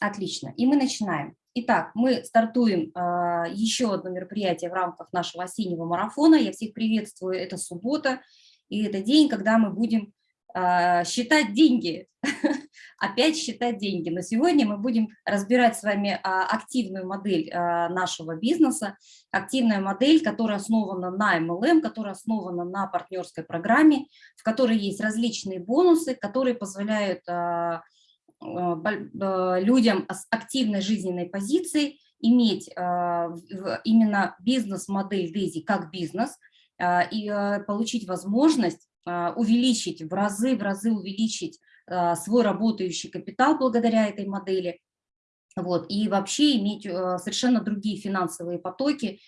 Отлично. И мы начинаем. Итак, мы стартуем э, еще одно мероприятие в рамках нашего осеннего марафона. Я всех приветствую. Это суббота, и это день, когда мы будем э, считать деньги. Опять считать деньги. Но сегодня мы будем разбирать с вами э, активную модель э, нашего бизнеса. Активная модель, которая основана на MLM, которая основана на партнерской программе, в которой есть различные бонусы, которые позволяют... Э, людям с активной жизненной позицией иметь э, именно бизнес-модель Дейзи как бизнес и получить возможность увеличить в разы, в разы увеличить свой работающий капитал благодаря этой модели, вот, и вообще иметь совершенно другие финансовые потоки,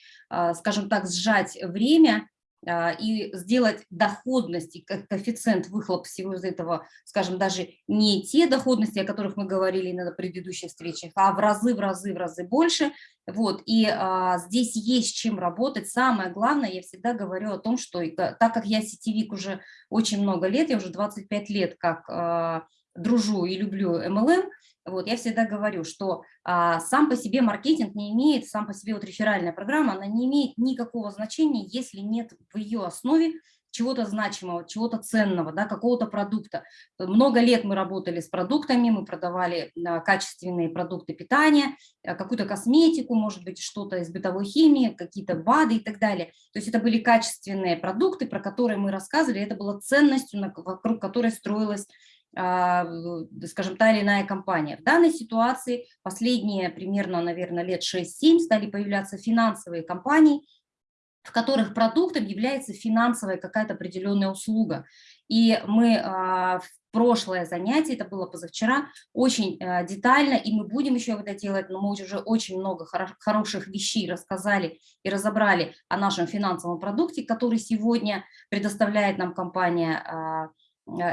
скажем так, сжать время и сделать доходность и коэффициент выхлоп всего из этого, скажем, даже не те доходности, о которых мы говорили на предыдущих встречах, а в разы, в разы, в разы больше. Вот, и а, здесь есть чем работать. Самое главное, я всегда говорю о том, что так как я сетевик уже очень много лет, я уже 25 лет как а, дружу и люблю MLM, вот, я всегда говорю, что а, сам по себе маркетинг не имеет, сам по себе вот реферальная программа, она не имеет никакого значения, если нет в ее основе чего-то значимого, чего-то ценного, да, какого-то продукта. Много лет мы работали с продуктами, мы продавали а, качественные продукты питания, а, какую-то косметику, может быть, что-то из бытовой химии, какие-то БАДы и так далее. То есть это были качественные продукты, про которые мы рассказывали, это было ценностью, вокруг которой строилась скажем, та или иная компания. В данной ситуации последние примерно, наверное, лет 6-7 стали появляться финансовые компании, в которых продуктом является финансовая какая-то определенная услуга. И мы а, в прошлое занятие, это было позавчера, очень а, детально, и мы будем еще это делать, но мы уже очень много хороших вещей рассказали и разобрали о нашем финансовом продукте, который сегодня предоставляет нам компания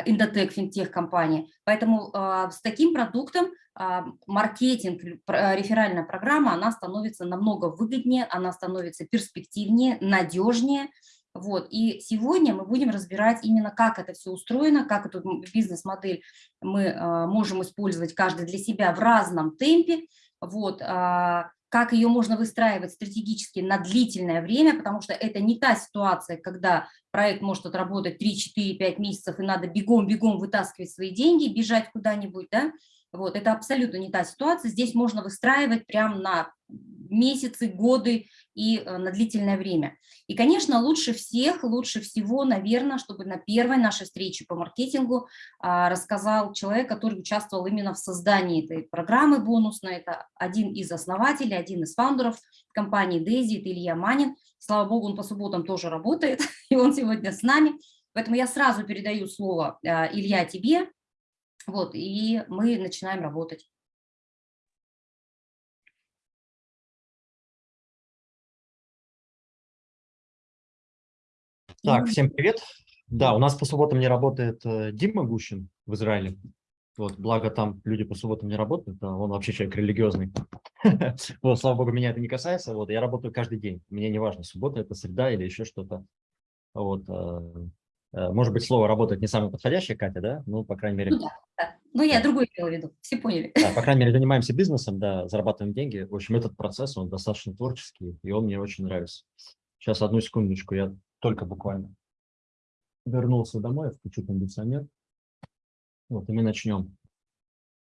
Индотек, финтех-компания. Поэтому э, с таким продуктом э, маркетинг, реферальная программа, она становится намного выгоднее, она становится перспективнее, надежнее. Вот. И сегодня мы будем разбирать именно, как это все устроено, как эту бизнес-модель мы э, можем использовать каждый для себя в разном темпе. Вот. Э, как ее можно выстраивать стратегически на длительное время, потому что это не та ситуация, когда проект может отработать 3, 4, 5 месяцев, и надо бегом-бегом вытаскивать свои деньги, бежать куда-нибудь, да, вот, это абсолютно не та ситуация, здесь можно выстраивать прямо на месяцы, годы и э, на длительное время. И, конечно, лучше всех, лучше всего, наверное, чтобы на первой нашей встрече по маркетингу а, рассказал человек, который участвовал именно в создании этой программы бонусной. Это один из основателей, один из фаундеров компании Дейзи, это Илья Манин. Слава богу, он по субботам тоже работает, и он сегодня с нами. Поэтому я сразу передаю слово, а, Илья, тебе, вот, и мы начинаем работать. Так, всем привет. Да, у нас по субботам не работает э, Дима Гущин в Израиле. Вот, благо там люди по субботам не работают, а он вообще человек религиозный. Вот, слава богу, меня это не касается. Вот, я работаю каждый день. Мне не важно, суббота это среда или еще что-то. Вот, э, может быть, слово работать не самое подходящее, Катя, да? Ну, по крайней мере. Ну, да, да. ну я другое имела в виду, все поняли. Да, по крайней мере, занимаемся бизнесом, да, зарабатываем деньги. В общем, этот процесс, он достаточно творческий, и он мне очень нравится. Сейчас, одну секундочку, я только буквально вернулся домой, включу кондиционер. Вот, и мы начнем.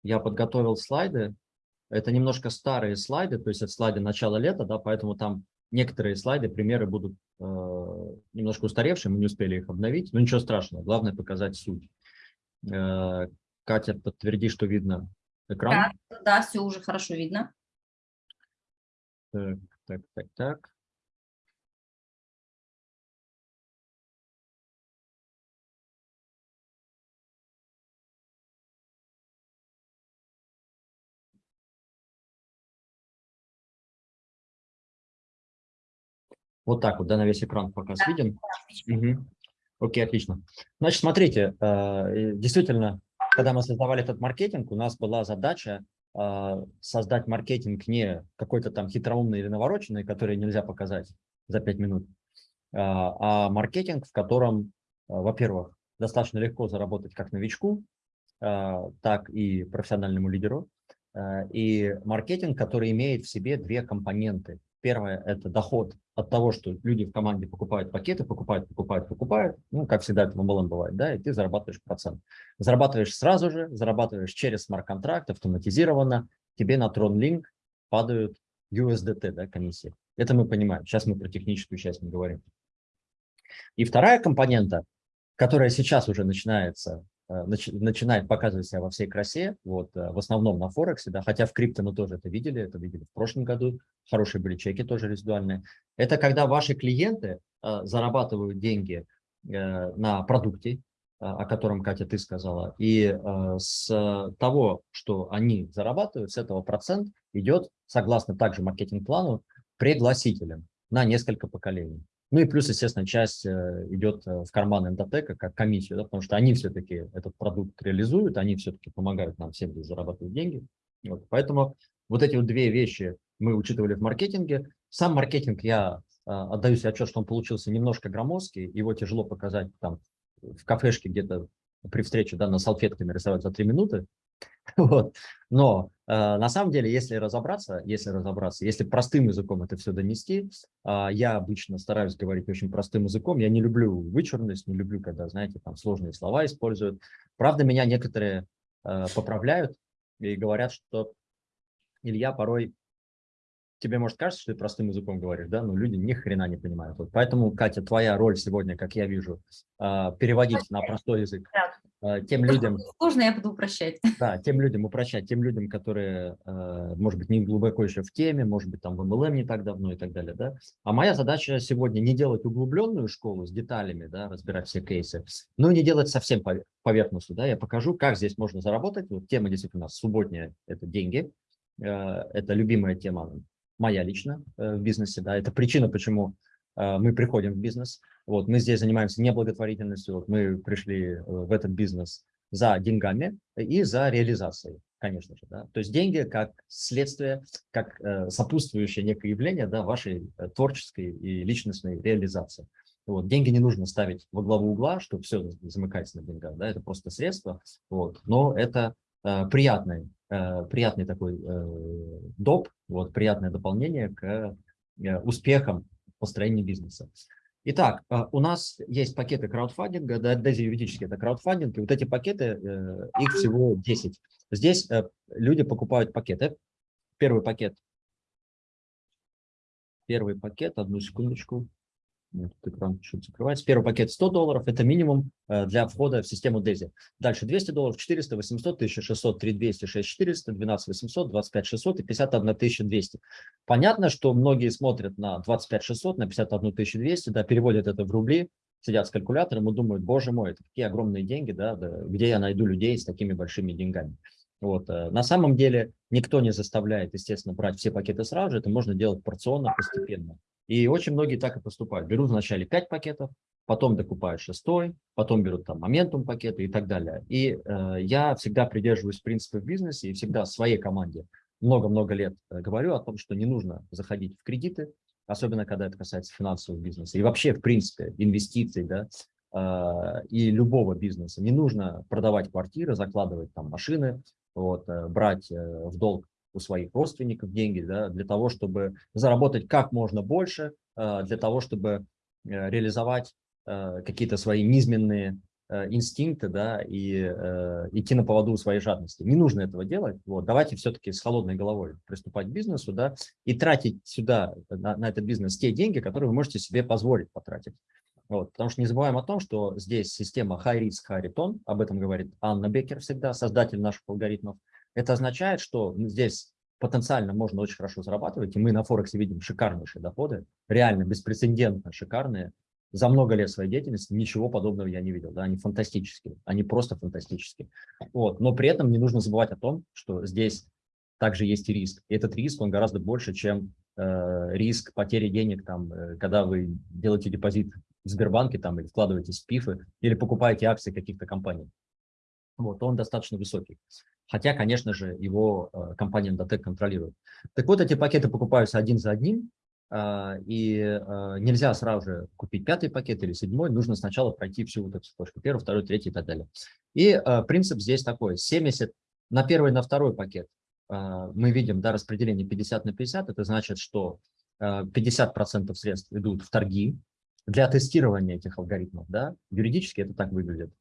Я подготовил слайды. Это немножко старые слайды, то есть это слайды начала лета, да, поэтому там некоторые слайды, примеры будут э, немножко устаревшие, мы не успели их обновить, но ничего страшного, главное показать суть. Э, Катя, подтверди, что видно экран. Да, да, все уже хорошо видно. Так, так, так, так. Вот так вот, да, на весь экран показ да, виден? Угу. Окей, отлично. Значит, смотрите, э, действительно, когда мы создавали этот маркетинг, у нас была задача э, создать маркетинг не какой-то там хитроумный или навороченный, который нельзя показать за 5 минут, э, а маркетинг, в котором, во-первых, достаточно легко заработать как новичку, так и профессиональному лидеру, и маркетинг, который имеет в себе две компоненты. Первое – это доход от того, что люди в команде покупают пакеты, покупают, покупают, покупают. Ну, как всегда это в MLM бывает, да, и ты зарабатываешь процент. Зарабатываешь сразу же, зарабатываешь через смарт-контракт автоматизированно, тебе на TronLink падают USDT, да, комиссии. Это мы понимаем. Сейчас мы про техническую часть не говорим. И вторая компонента, которая сейчас уже начинается Э, начинает показывать себя во всей красе, вот, э, в основном на Форексе, да, хотя в крипто мы тоже это видели, это видели в прошлом году, хорошие были чеки тоже резидуальные. Это когда ваши клиенты э, зарабатывают деньги э, на продукте, э, о котором, Катя, ты сказала, и с того, что они зарабатывают, с этого процент идет, согласно также маркетинг-плану, пригласителям на несколько поколений. Ну и плюс, естественно, часть э, идет э, в карман Эндотека как комиссию, да, потому что они все-таки этот продукт реализуют, они все-таки помогают нам всем зарабатывать деньги. Вот. Поэтому вот эти вот две вещи мы учитывали в маркетинге. Сам маркетинг я э, отдаю себе отчет, что он получился немножко громоздкий, его тяжело показать там в кафешке где-то при встрече да, на салфетке нарисовать за три минуты, Вот. Но э, на самом деле, если разобраться, если разобраться, если простым языком это все донести, э, я обычно стараюсь говорить очень простым языком. Я не люблю вычурность, не люблю, когда, знаете, там сложные слова используют. Правда, меня некоторые э, поправляют и говорят, что Илья порой тебе может кажется, что ты простым языком говоришь, да, но люди ни хрена не понимают. Вот поэтому, Катя, твоя роль сегодня, как я вижу, э, переводить на простой язык. Э, тем людям... Сложно, я буду упрощать. Да, тем людям упрощать, тем людям, которые, э, может быть, не глубоко еще в теме, может быть, там в MLM не так давно и так далее, да. А моя задача сегодня не делать углубленную школу с деталями, да, разбирать все кейсы, но и не делать совсем поверхностью, да. Я покажу, как здесь можно заработать. Вот тема действительно у нас субботняя – это деньги. Э, это любимая тема моя лично в бизнесе, да. Это причина, почему мы приходим в бизнес. Вот, мы здесь занимаемся не благотворительностью, вот мы пришли э, в этот бизнес за деньгами и за реализацией, конечно же. Да? То есть деньги как следствие, как э, сопутствующее некое явление да, вашей э, творческой и личностной реализации. Вот. Деньги не нужно ставить во главу угла, чтобы все замыкается на деньгах. Да? Это просто средство, вот. но это э, приятный, э, приятный такой э, доп, вот, приятное дополнение к э, успехам построения бизнеса. Итак, а, у нас есть пакеты краудфандинга, да, даже юридически это краудфандинг, и вот эти пакеты, э, их всего 10. Здесь э, люди покупают пакеты. Первый пакет. Первый пакет, одну секундочку. Нет, экран чуть закрывается. Первый пакет 100 долларов, это минимум э, для входа в систему DESI. Дальше 200 долларов, 400, 800, 1600, 3200, 6400, 12 800, 25 600 и 51 200. Понятно, что многие смотрят на 25 600, на 51 200, да, переводят это в рубли, сидят с калькулятором и думают, боже мой, это такие огромные деньги, да, да, где я найду людей с такими большими деньгами. Вот. Э, на самом деле никто не заставляет, естественно, брать все пакеты сразу же, это можно делать порционно, постепенно. И очень многие так и поступают. Берут вначале 5 пакетов, потом докупают шестой, потом берут там моментум пакеты и так далее. И э, я всегда придерживаюсь принципа в бизнесе и всегда своей команде много-много лет э, говорю о том, что не нужно заходить в кредиты, особенно когда это касается финансового бизнеса. И вообще, в принципе, инвестиций, да, э, и любого бизнеса. Не нужно продавать квартиры, закладывать там машины, вот, э, брать э, в долг у своих родственников деньги, да, для того, чтобы заработать как можно больше, э, для того, чтобы э, реализовать э, какие-то свои низменные инстинкты, да, и э, идти на поводу своей жадности. Не нужно этого делать. Вот, давайте все-таки с холодной головой приступать к бизнесу, да, и тратить сюда, на, на этот бизнес, те деньги, которые вы можете себе позволить потратить. Вот, потому что не забываем о том, что здесь система high risk, high return, об этом говорит Анна Беккер всегда, создатель наших алгоритмов. Это означает, что здесь потенциально можно очень хорошо зарабатывать, и мы на Форексе видим шикарнейшие доходы, реально беспрецедентно шикарные. За много лет своей деятельности ничего подобного я не видел. Да? Они фантастические, они просто фантастические. Вот. Но при этом не нужно забывать о том, что здесь также есть и риск. И этот риск, он гораздо больше, чем э, риск потери денег, там, э, когда вы делаете депозит в Сбербанке там, или вкладываете в ПИФы, или покупаете акции каких-то компаний. Вот, он достаточно высокий. Хотя, конечно же, его э, компания Endotech контролирует. Так вот, эти пакеты покупаются один за одним, э, и э, нельзя сразу же купить пятый пакет или седьмой, нужно сначала пройти всю вот эту цепочку, первый, второй, третий и так далее. И э, принцип здесь такой, 70, на первый, на второй пакет мы видим да, распределение 50 на 50, это значит, что 50% средств идут в торги для тестирования этих алгоритмов. Да? Юридически это так выглядит.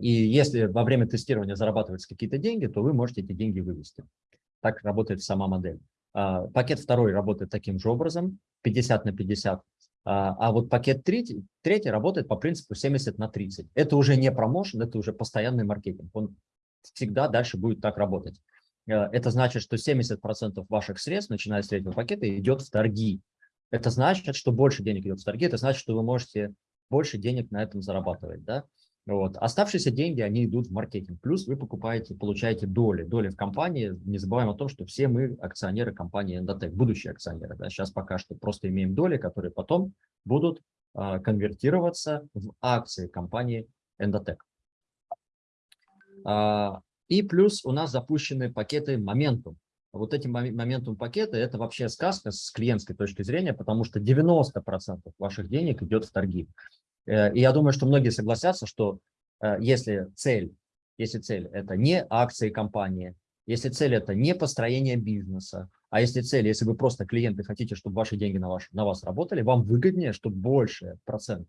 И если во время тестирования зарабатываются какие-то деньги, то вы можете эти деньги вывести. Так работает сама модель. Пакет второй работает таким же образом, 50 на 50. А вот пакет третий, третий работает по принципу 70 на 30. Это уже не промоушен, это уже постоянный маркетинг. Он всегда дальше будет так работать. Это значит, что 70% ваших средств, начиная с третьего пакета, идет в торги. Это значит, что больше денег идет в торги, это значит, что вы можете больше денег на этом зарабатывать. Да? Вот. Оставшиеся деньги, они идут в маркетинг. Плюс вы покупаете, получаете доли. Доли в компании. Не забываем о том, что все мы акционеры компании Endotech, будущие акционеры. Да? Сейчас пока что просто имеем доли, которые потом будут а, конвертироваться в акции компании Endotech. А, и плюс у нас запущены пакеты Momentum. Вот эти Momentum пакеты – это вообще сказка с клиентской точки зрения, потому что 90% ваших денег идет в торги. Э, и я думаю, что многие согласятся, что э, если цель, если цель – это не акции компании, если цель – это не построение бизнеса, а если цель, если вы просто клиенты хотите, чтобы ваши деньги на, ваш, на вас работали, вам выгоднее, чтобы больше процент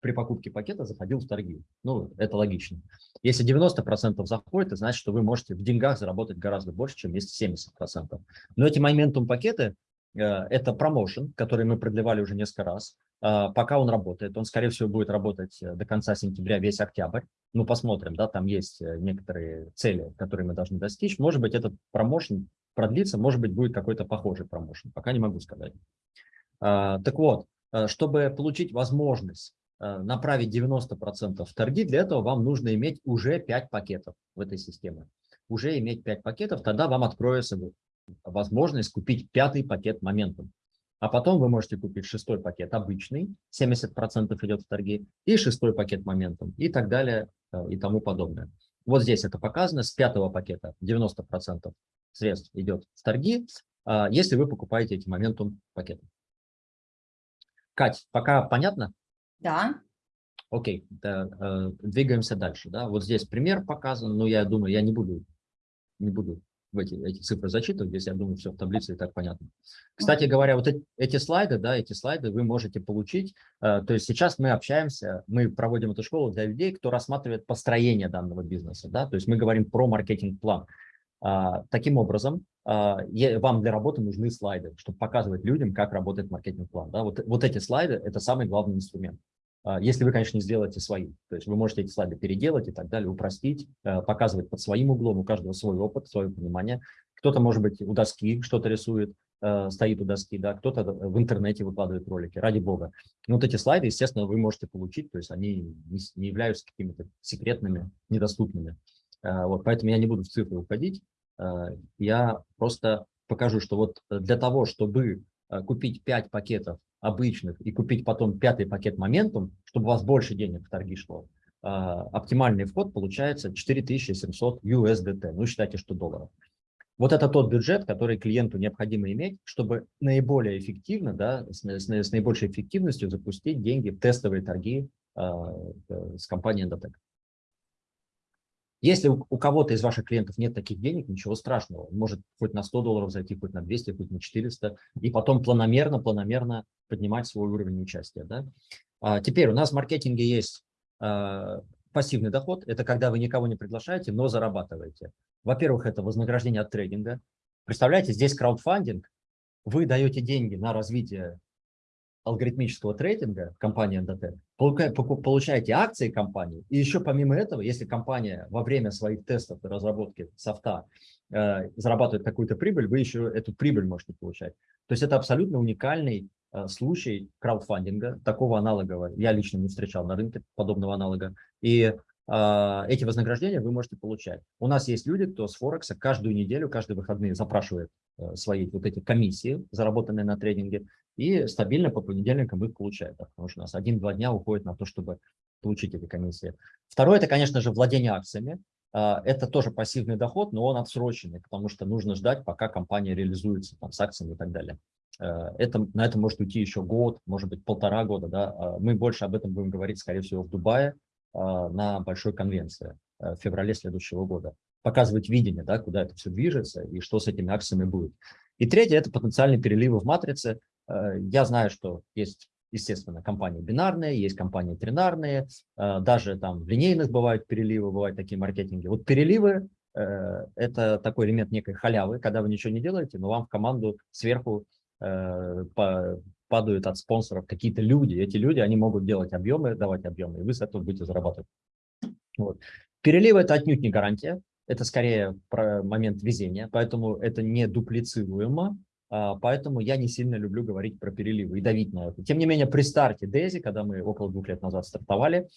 при покупке пакета заходил в торги. Ну, это логично. Если 90% заходит, значит, что вы можете в деньгах заработать гораздо больше, чем если 70%. Но эти моментум пакеты э, – это промоушен, который мы продлевали уже несколько раз. Э, пока он работает, он, скорее всего, будет работать э, до конца сентября, весь октябрь. Ну, посмотрим, да, там есть некоторые цели, которые мы должны достичь. Может быть, этот промоушен продлится, может быть, будет какой-то похожий промоушен. Пока не могу сказать. Так вот, чтобы получить возможность Э, направить 90% в торги, для этого вам нужно иметь уже 5 пакетов в этой системе. Уже иметь 5 пакетов, тогда вам откроется возможность купить пятый пакет моментом. А потом вы можете купить шестой пакет обычный, 70% идет в торги, и шестой пакет моментом, и так далее, э, и тому подобное. Вот здесь это показано, с пятого пакета 90% средств идет в торги, а если вы покупаете эти моментум пакеты. Кать, пока понятно? Да. Окей, да, э, двигаемся дальше. Да? Вот здесь пример показан, но я думаю, я не буду, не буду в эти, эти цифры зачитывать, здесь, я думаю, все в таблице и так понятно. Кстати говоря, вот эти, эти слайды, да, эти слайды вы можете получить. Э, то есть сейчас мы общаемся, мы проводим эту школу для людей, кто рассматривает построение данного бизнеса. Да? То есть мы говорим про маркетинг-план. А, таким образом, а, вам для работы нужны слайды, чтобы показывать людям, как работает маркетинг-план. Да? Вот, вот эти слайды – это самый главный инструмент. А, если вы, конечно, не сделаете свои. То есть вы можете эти слайды переделать и так далее, упростить, показывать под своим углом, у каждого свой опыт, свое понимание. Кто-то, может быть, у доски что-то рисует, стоит у доски, да, кто-то в интернете выкладывает ролики, ради бога. Но вот эти слайды, естественно, вы можете получить, то есть они не являются какими-то секретными, недоступными. Э, вот, поэтому я не буду в цифры уходить. Э, я просто покажу, что вот для того, чтобы э, купить 5 пакетов обычных и купить потом пятый пакет моментум, чтобы у вас больше денег в торги шло, оптимальный вход получается 4700 USDT, ну считайте, что долларов. Вот это тот бюджет, который клиенту необходимо иметь, чтобы наиболее эффективно, да, с, с, с наибольшей эффективностью запустить деньги в тестовые торги э, с компанией Endotech. Если у, кого-то из ваших клиентов нет таких денег, ничего страшного. Он может хоть на 100 долларов зайти, хоть на 200, хоть на 400, и потом планомерно, планомерно поднимать свой уровень участия. Да? А теперь у нас в маркетинге есть а, пассивный доход. Это когда вы никого не приглашаете, но зарабатываете. Во-первых, это вознаграждение от трейдинга. Представляете, здесь краудфандинг. Вы даете деньги на развитие алгоритмического трейдинга компании NDT, получаете акции компании, и еще помимо этого, если компания во время своих тестов и разработки софта э, зарабатывает какую-то прибыль, вы еще эту прибыль можете получать. То есть это абсолютно уникальный э, случай краудфандинга, такого аналогового я лично не встречал на рынке подобного аналога, и э, эти вознаграждения вы можете получать. У нас есть люди, кто с Форекса каждую неделю, каждые выходные запрашивает э, свои вот эти комиссии, заработанные на трейдинге, и стабильно по понедельникам их получает, да, потому что у нас один-два дня уходит на то, чтобы получить эти комиссии. Второе – это, конечно же, владение акциями. А, это тоже пассивный доход, но он отсроченный, потому что нужно ждать, пока компания реализуется там, с акциями и так далее. Э, это, на это может уйти еще год, может быть, полтора года. Да? А, мы больше об этом будем говорить, скорее всего, в Дубае а, на большой конвенции в феврале следующего года. показывать видение, да, куда это все движется и что с этими акциями будет. И третье – это потенциальные переливы в матрице. Э, я знаю, что есть, естественно, компании бинарные, есть компании тринарные, э, даже там в линейных бывают переливы, бывают такие маркетинги. Вот переливы э, – это такой элемент некой халявы, когда вы ничего не делаете, но вам в команду сверху падают от спонсоров какие-то люди. Эти люди, они могут делать объемы, давать объемы, и вы с этого будете зарабатывать. Вот. Переливы – это отнюдь не гарантия, это скорее момент везения, поэтому это не дуплицируемо, поэтому я не сильно люблю говорить про переливы и давить на это. Тем не менее, при старте Дейзи, когда мы около двух лет назад стартовали,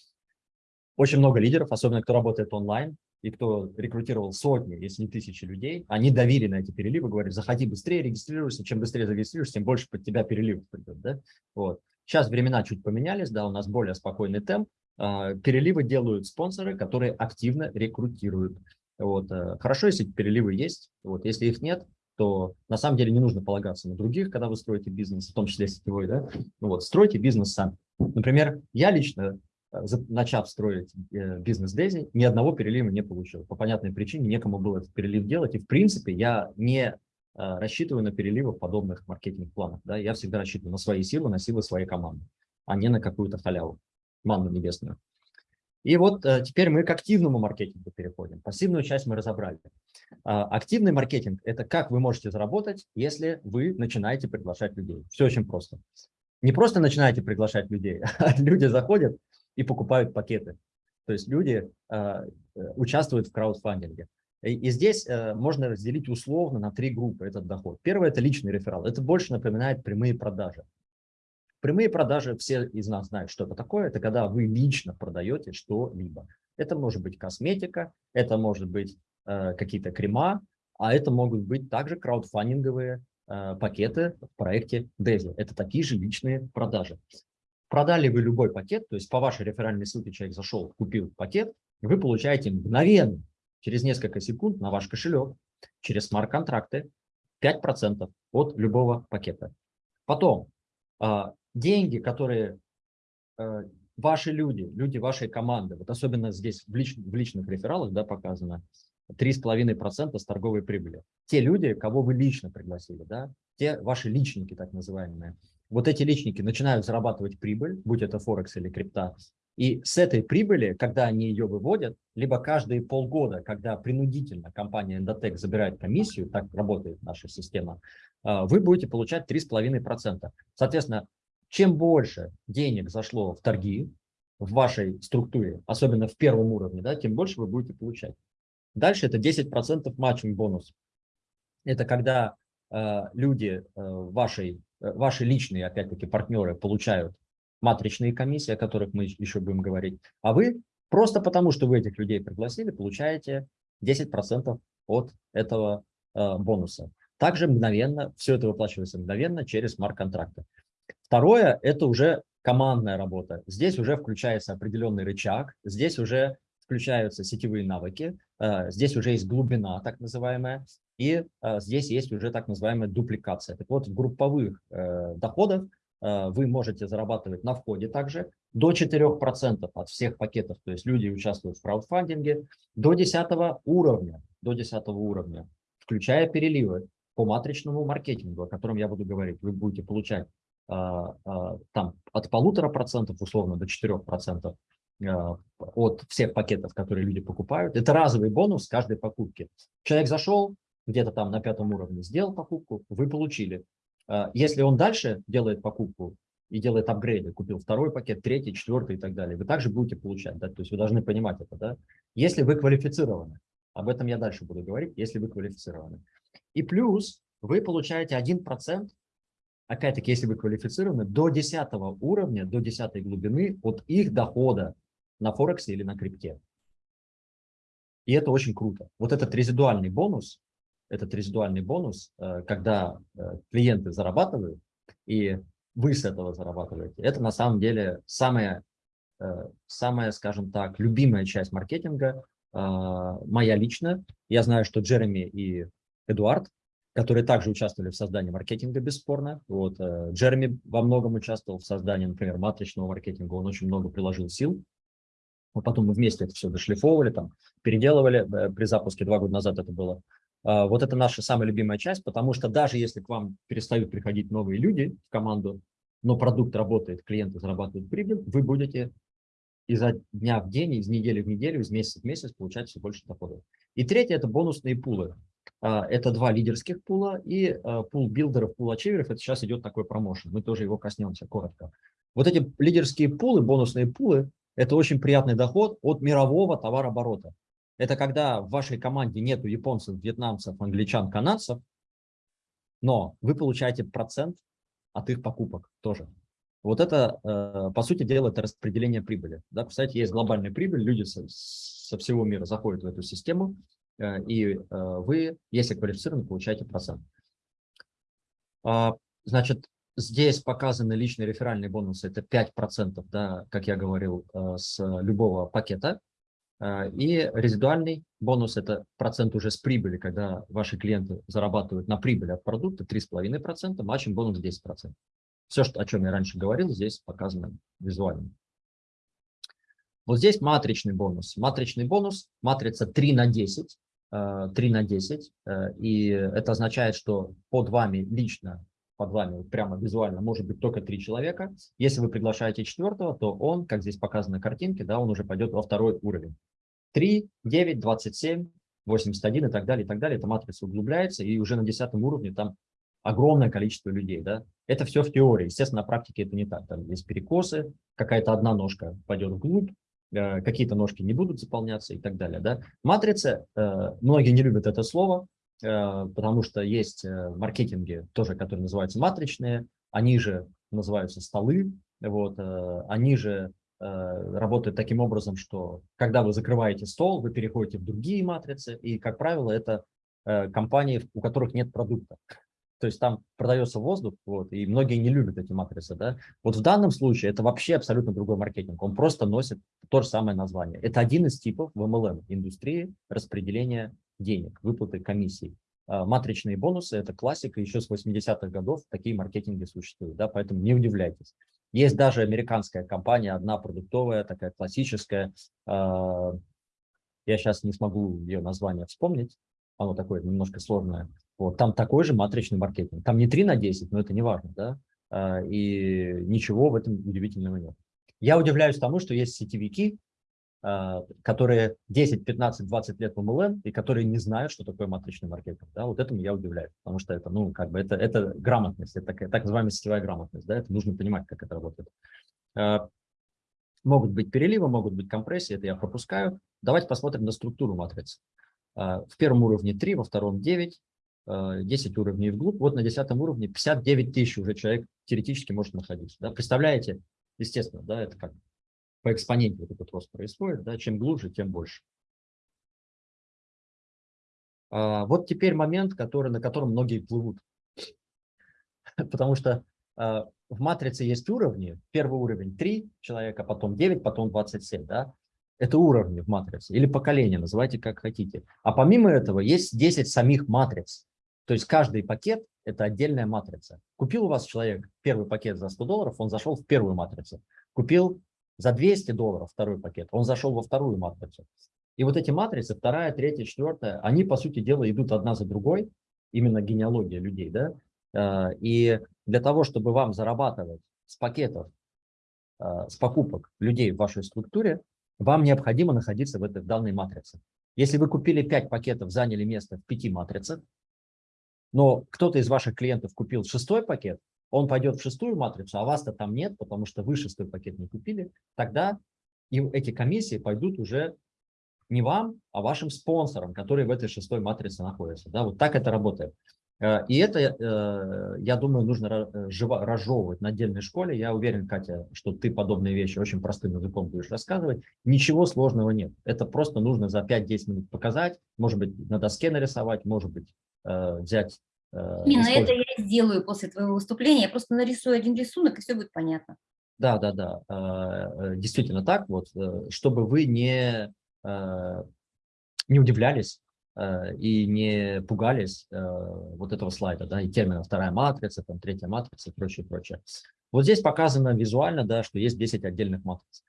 очень много лидеров, особенно кто работает онлайн, и кто рекрутировал сотни, если не тысячи людей, они давили на эти переливы, говорят, заходи быстрее, регистрируйся, чем быстрее зарегистрируешься, тем больше под тебя переливов придет. Да? Вот. Сейчас времена чуть поменялись, да, у нас более спокойный темп, а, переливы делают спонсоры, которые активно рекрутируют. Вот. Э, хорошо, если переливы есть. Вот. Если их нет, то на самом деле не нужно полагаться на других, когда вы строите бизнес, в том числе сетевой. Да? Ну вот, стройте бизнес сами. Например, я лично, э, начав строить э, бизнес Дези, ни одного перелива не получил. По понятной причине некому было этот перелив делать. И в принципе я не рассчитываю на переливы подобных маркетинг-планах. Да? Я всегда рассчитываю на свои силы, на силы своей команды, а не на какую-то халяву, манну небесную. И вот э, теперь мы к активному маркетингу переходим. Пассивную часть мы разобрали. А, активный маркетинг – это как вы можете заработать, если вы начинаете приглашать людей. Все очень просто. Не просто начинаете приглашать людей, а люди заходят и покупают пакеты. То есть люди а, э, участвуют в краудфандинге. И, здесь э, можно разделить условно на три группы этот доход. Первое – это личный реферал. Это больше напоминает прямые продажи. Прямые продажи, все из нас знают, что это такое. Это когда вы лично продаете что-либо. Это может быть косметика, это может быть э, какие-то крема, а это могут быть также краудфандинговые э, пакеты в проекте Dezi. Это такие же личные продажи. Продали вы любой пакет, то есть по вашей реферальной ссылке человек зашел, купил пакет, вы получаете мгновенно, через несколько секунд на ваш кошелек, через смарт-контракты 5% от любого пакета. Потом а, деньги, которые э, ваши люди, люди вашей команды, вот особенно здесь в, лич, в личных рефералах да, показано, 3,5% с торговой прибыли. Те люди, кого вы лично пригласили, да, те ваши личники так называемые, вот эти личники начинают зарабатывать прибыль, будь это Форекс или крипта, и с этой прибыли, когда они ее выводят, либо каждые полгода, когда принудительно компания Endotech забирает комиссию, так работает наша система, э, вы будете получать 3,5%. Соответственно, чем больше денег зашло в торги в вашей структуре, особенно в первом уровне, да, тем больше вы будете получать. Дальше это 10% матчинг бонус. Это когда э, люди, э, вашей, э, ваши личные, опять-таки, партнеры получают матричные комиссии, о которых мы еще будем говорить, а вы просто потому, что вы этих людей пригласили, получаете 10% от этого э, бонуса. Также мгновенно, все это выплачивается мгновенно через смарт-контракты. Второе – это уже командная работа. Здесь уже включается определенный рычаг, здесь уже включаются сетевые навыки, э, здесь уже есть глубина, так называемая, и э, здесь есть уже так называемая дупликация. Так вот, в групповых э, доходах вы можете зарабатывать на входе также до 4% от всех пакетов, то есть люди участвуют в краудфандинге, до 10 уровня, до 10 уровня, включая переливы по матричному маркетингу, о котором я буду говорить. Вы будете получать там от полутора процентов условно до четырех процентов а, от всех пакетов, которые люди покупают. Это разовый бонус каждой покупки. Человек зашел, где-то там на пятом уровне сделал покупку, вы получили. Если он дальше делает покупку и делает апгрейды, купил второй пакет, третий, четвертый и так далее, вы также будете получать. Да? То есть вы должны понимать это. Да? Если вы квалифицированы, об этом я дальше буду говорить, если вы квалифицированы. И плюс вы получаете 1% опять-таки, если вы квалифицированы, до 10 уровня, до 10 глубины от их дохода на Форексе или на крипте. И это очень круто. Вот этот резидуальный бонус, этот резидуальный бонус, э, когда э, клиенты зарабатывают, и вы с этого зарабатываете, это на самом деле самая, э, самая скажем так, любимая часть маркетинга, моя личная. Я знаю, что Джереми и Эдуард которые также участвовали в создании маркетинга, бесспорно. Вот, э, Джереми во многом участвовал в создании, например, матричного маркетинга, он очень много приложил сил. Вот потом мы вместе это все дошлифовывали, там, переделывали. Э, при запуске два года назад это было. А, вот это наша самая любимая часть, потому что даже если к вам перестают приходить новые люди в команду, но продукт работает, клиенты зарабатывают прибыль, вы будете изо дня в день, из недели в неделю, из месяца в месяц получать все больше доходов. И третье – это бонусные пулы. А, это два лидерских пула и а, пул билдеров, пул ачиверов. Это сейчас идет такой промоушен. Мы тоже его коснемся коротко. Вот эти лидерские пулы, бонусные пулы – это очень приятный доход от мирового товарооборота. Это когда в вашей команде нету японцев, вьетнамцев, англичан, канадцев, но вы получаете процент от их покупок тоже. Вот это, э, по сути дела, это распределение прибыли. Да, представляете, есть глобальная прибыль, люди со, со всего мира заходят в эту систему, и э, вы, если квалифицированы, получаете процент. А, значит, здесь показаны личные реферальные бонусы, это 5%, да, как я говорил, с любого пакета. И резидуальный бонус – это процент уже с прибыли, когда ваши клиенты зарабатывают на прибыль от продукта 3,5%, матчем бонус 10%. Все, о чем я раньше говорил, здесь показано визуально. Вот здесь матричный бонус. Матричный бонус, матрица 3 на 10, 3 э, на 10, э, и это означает, что под вами лично, под вами прямо визуально может быть только три человека. Если вы приглашаете четвертого, то он, как здесь показано на картинке, да, он уже пойдет во второй уровень. 3, 9, 27, 81 и так далее, и так далее. Эта матрица углубляется, и уже на десятом уровне там огромное количество людей, да, это все в теории, естественно, на практике это не так, там есть перекосы, какая-то одна ножка пойдет вглубь, какие-то ножки не будут заполняться и так далее, да. Матрица, э, многие не любят это слово, э, потому что есть маркетинги тоже, которые называются матричные, они же называются столы, вот, они же работают таким образом, что когда вы закрываете стол, вы переходите в другие матрицы, и, как правило, это компании, у которых нет продукта то есть там продается воздух, вот, и многие не любят эти матрицы, да. Вот в данном случае это вообще абсолютно другой маркетинг, он просто носит то же самое название. Это один из типов в MLM индустрии распределения денег, выплаты комиссий. А, матричные бонусы – это классика, еще с 80-х годов такие маркетинги существуют, да, поэтому не удивляйтесь. Есть даже американская компания, одна продуктовая, такая классическая, а, я сейчас не смогу ее название вспомнить, оно такое немножко сложное, вот, там такой же матричный маркетинг. Там не 3 на 10, но это не важно, да, а, и ничего в этом удивительного нет. Я удивляюсь тому, что есть сетевики, а, которые 10, 15, 20 лет в MLM и которые не знают, что такое матричный маркетинг. Да, вот этому я удивляюсь, потому что это, ну, как бы это, это грамотность, это такая, так называемая сетевая грамотность, да, это нужно понимать, как это работает. А, могут быть переливы, могут быть компрессии, это я пропускаю. Давайте посмотрим на структуру матрицы. В первом уровне 3, во втором 9, 10 э, уровней вглубь, вот на 10 уровне 59 тысяч уже человек теоретически может находиться. Да? Представляете, естественно, да, это как по экспоненте вот этот рост происходит, да, чем глубже, тем больше. А, вот теперь момент, который, на котором многие плывут. Потому что а, в матрице есть уровни. Первый уровень 3 человека, потом 9, потом 27. Да? Это уровни в матрице или поколение, называйте как хотите. А помимо этого есть 10 самих матриц. То есть каждый пакет – это отдельная матрица. Купил у вас человек первый пакет за 100 долларов, он зашел в первую матрицу. Купил за 200 долларов второй пакет, он зашел во вторую матрицу. И вот эти матрицы, вторая, третья, четвертая, они, по сути дела, идут одна за другой, именно генеалогия людей. Да? А, и для того, чтобы вам зарабатывать с пакетов, а, с покупок людей в вашей структуре, вам необходимо находиться в этой в данной матрице. Если вы купили 5 пакетов, заняли место в 5 матрицах, но кто-то из ваших клиентов купил шестой пакет, он пойдет в шестую матрицу, а вас-то там нет, потому что вы шестой пакет не купили, тогда эти комиссии пойдут уже не вам, а вашим спонсорам, которые в этой шестой матрице находятся. Да, вот так это работает. Э, и это, э, я думаю, нужно разжевывать на отдельной школе. Я уверен, Катя, что ты подобные вещи очень простым языком будешь рассказывать. Ничего сложного нет. Это просто нужно за 5-10 минут показать, может быть, на доске нарисовать, может быть, Э, взять... Э, Именно это я сделаю после твоего выступления. Я просто нарисую один рисунок, и все будет понятно. Да, да, да. Э, действительно так вот, чтобы вы не, не удивлялись и не пугались вот этого слайда, да, и термина вторая матрица, там третья матрица и прочее, прочее. Вот здесь показано визуально, да, что есть 10 отдельных матриц.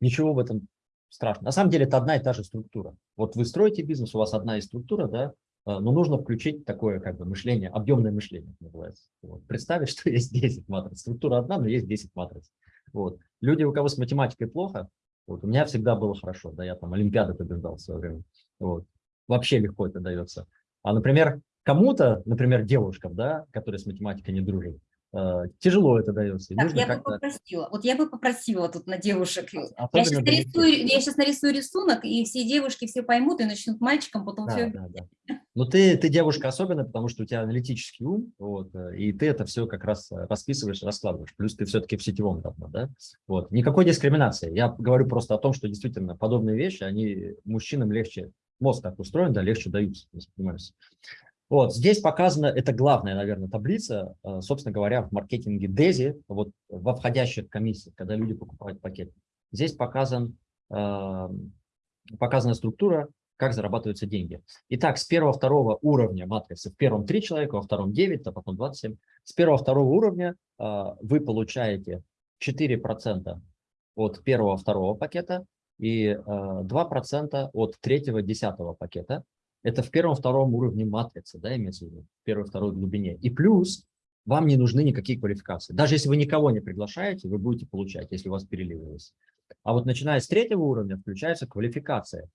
Ничего в этом страшно. На самом деле это одна и та же структура. Вот вы строите бизнес, у вас одна и структура, да, а, но нужно включить такое как бы мышление, объемное мышление называется. Вот. Представить, что есть 10 матриц. Структура одна, но есть 10 матриц. Вот. Люди, у кого с математикой плохо, вот, у меня всегда было хорошо, да, я там Олимпиады побеждал в свое время. Вот. Вообще легко это дается. А, например, кому-то, например, девушкам, да, которые с математикой не дружат, э, тяжело это дается. Так, я бы попросила, вот я бы попросила тут на девушек. А я сейчас, нарисую, я сейчас нарисую рисунок, и все девушки все поймут и начнут мальчикам потом да, все... Да, да. Но ты, ты девушка особенно, потому что у тебя аналитический ум, вот, э, и ты это все как раз расписываешь, раскладываешь. Плюс ты все-таки в сетевом давно, да? Вот. Никакой дискриминации. Я говорю просто о том, что действительно подобные вещи, они мужчинам легче, мозг так устроен, да, легче даются, воспринимаются. Вот, здесь показана, это главная, наверное, таблица, э, собственно говоря, в маркетинге DESI, вот во входящих комиссиях, когда люди покупают пакет. Здесь показан, э, показана структура, как зарабатываются деньги. Итак, с первого-второго уровня матрицы, в первом 3 человека, во втором 9, а потом 27, с первого-второго уровня э, вы получаете 4% от первого-второго пакета и 2% от третьего-десятого пакета. Это в первом-втором уровне матрицы, да, имеется в виду, в первой-второй глубине. И плюс вам не нужны никакие квалификации. Даже если вы никого не приглашаете, вы будете получать, если у вас переливалось. А вот начиная с третьего уровня включается квалификация.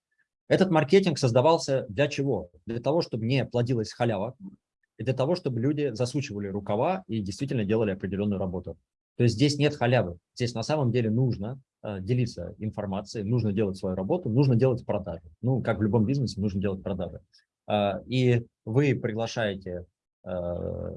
Этот маркетинг создавался для чего? Для того, чтобы не плодилась халява, и для того, чтобы люди засучивали рукава и действительно делали определенную работу. То есть здесь нет халявы. Здесь на самом деле нужно э, делиться информацией, нужно делать свою работу, нужно делать продажи. Ну, как в любом бизнесе, нужно делать продажи. Э, и вы приглашаете э,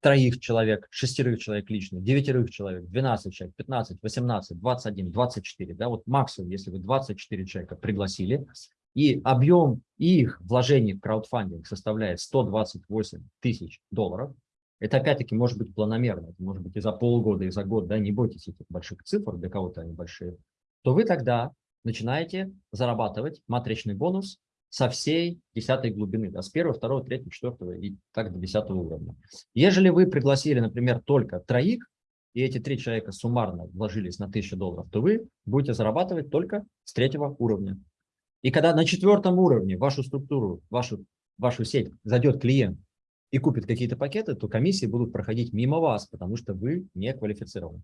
троих человек, шестерых человек лично, девятерых человек, 12 человек, 15, 18, 21, 24. Да, вот максимум, если вы 24 человека пригласили, и объем их вложений в краудфандинг составляет 128 тысяч долларов, это опять-таки может быть планомерно, это может быть и за полгода, и за год, да, не бойтесь этих больших цифр, для кого-то они большие, то вы тогда начинаете зарабатывать матричный бонус со всей десятой глубины, да, с первого, второго, третьего, четвертого и так до десятого уровня. Ежели вы пригласили, например, только троих, и эти три человека суммарно вложились на 1000 долларов, то вы будете зарабатывать только с третьего уровня. И когда на четвертом уровне вашу структуру, вашу, вашу сеть зайдет клиент, и купит какие-то пакеты, то комиссии будут проходить мимо вас, потому что вы не квалифицированы.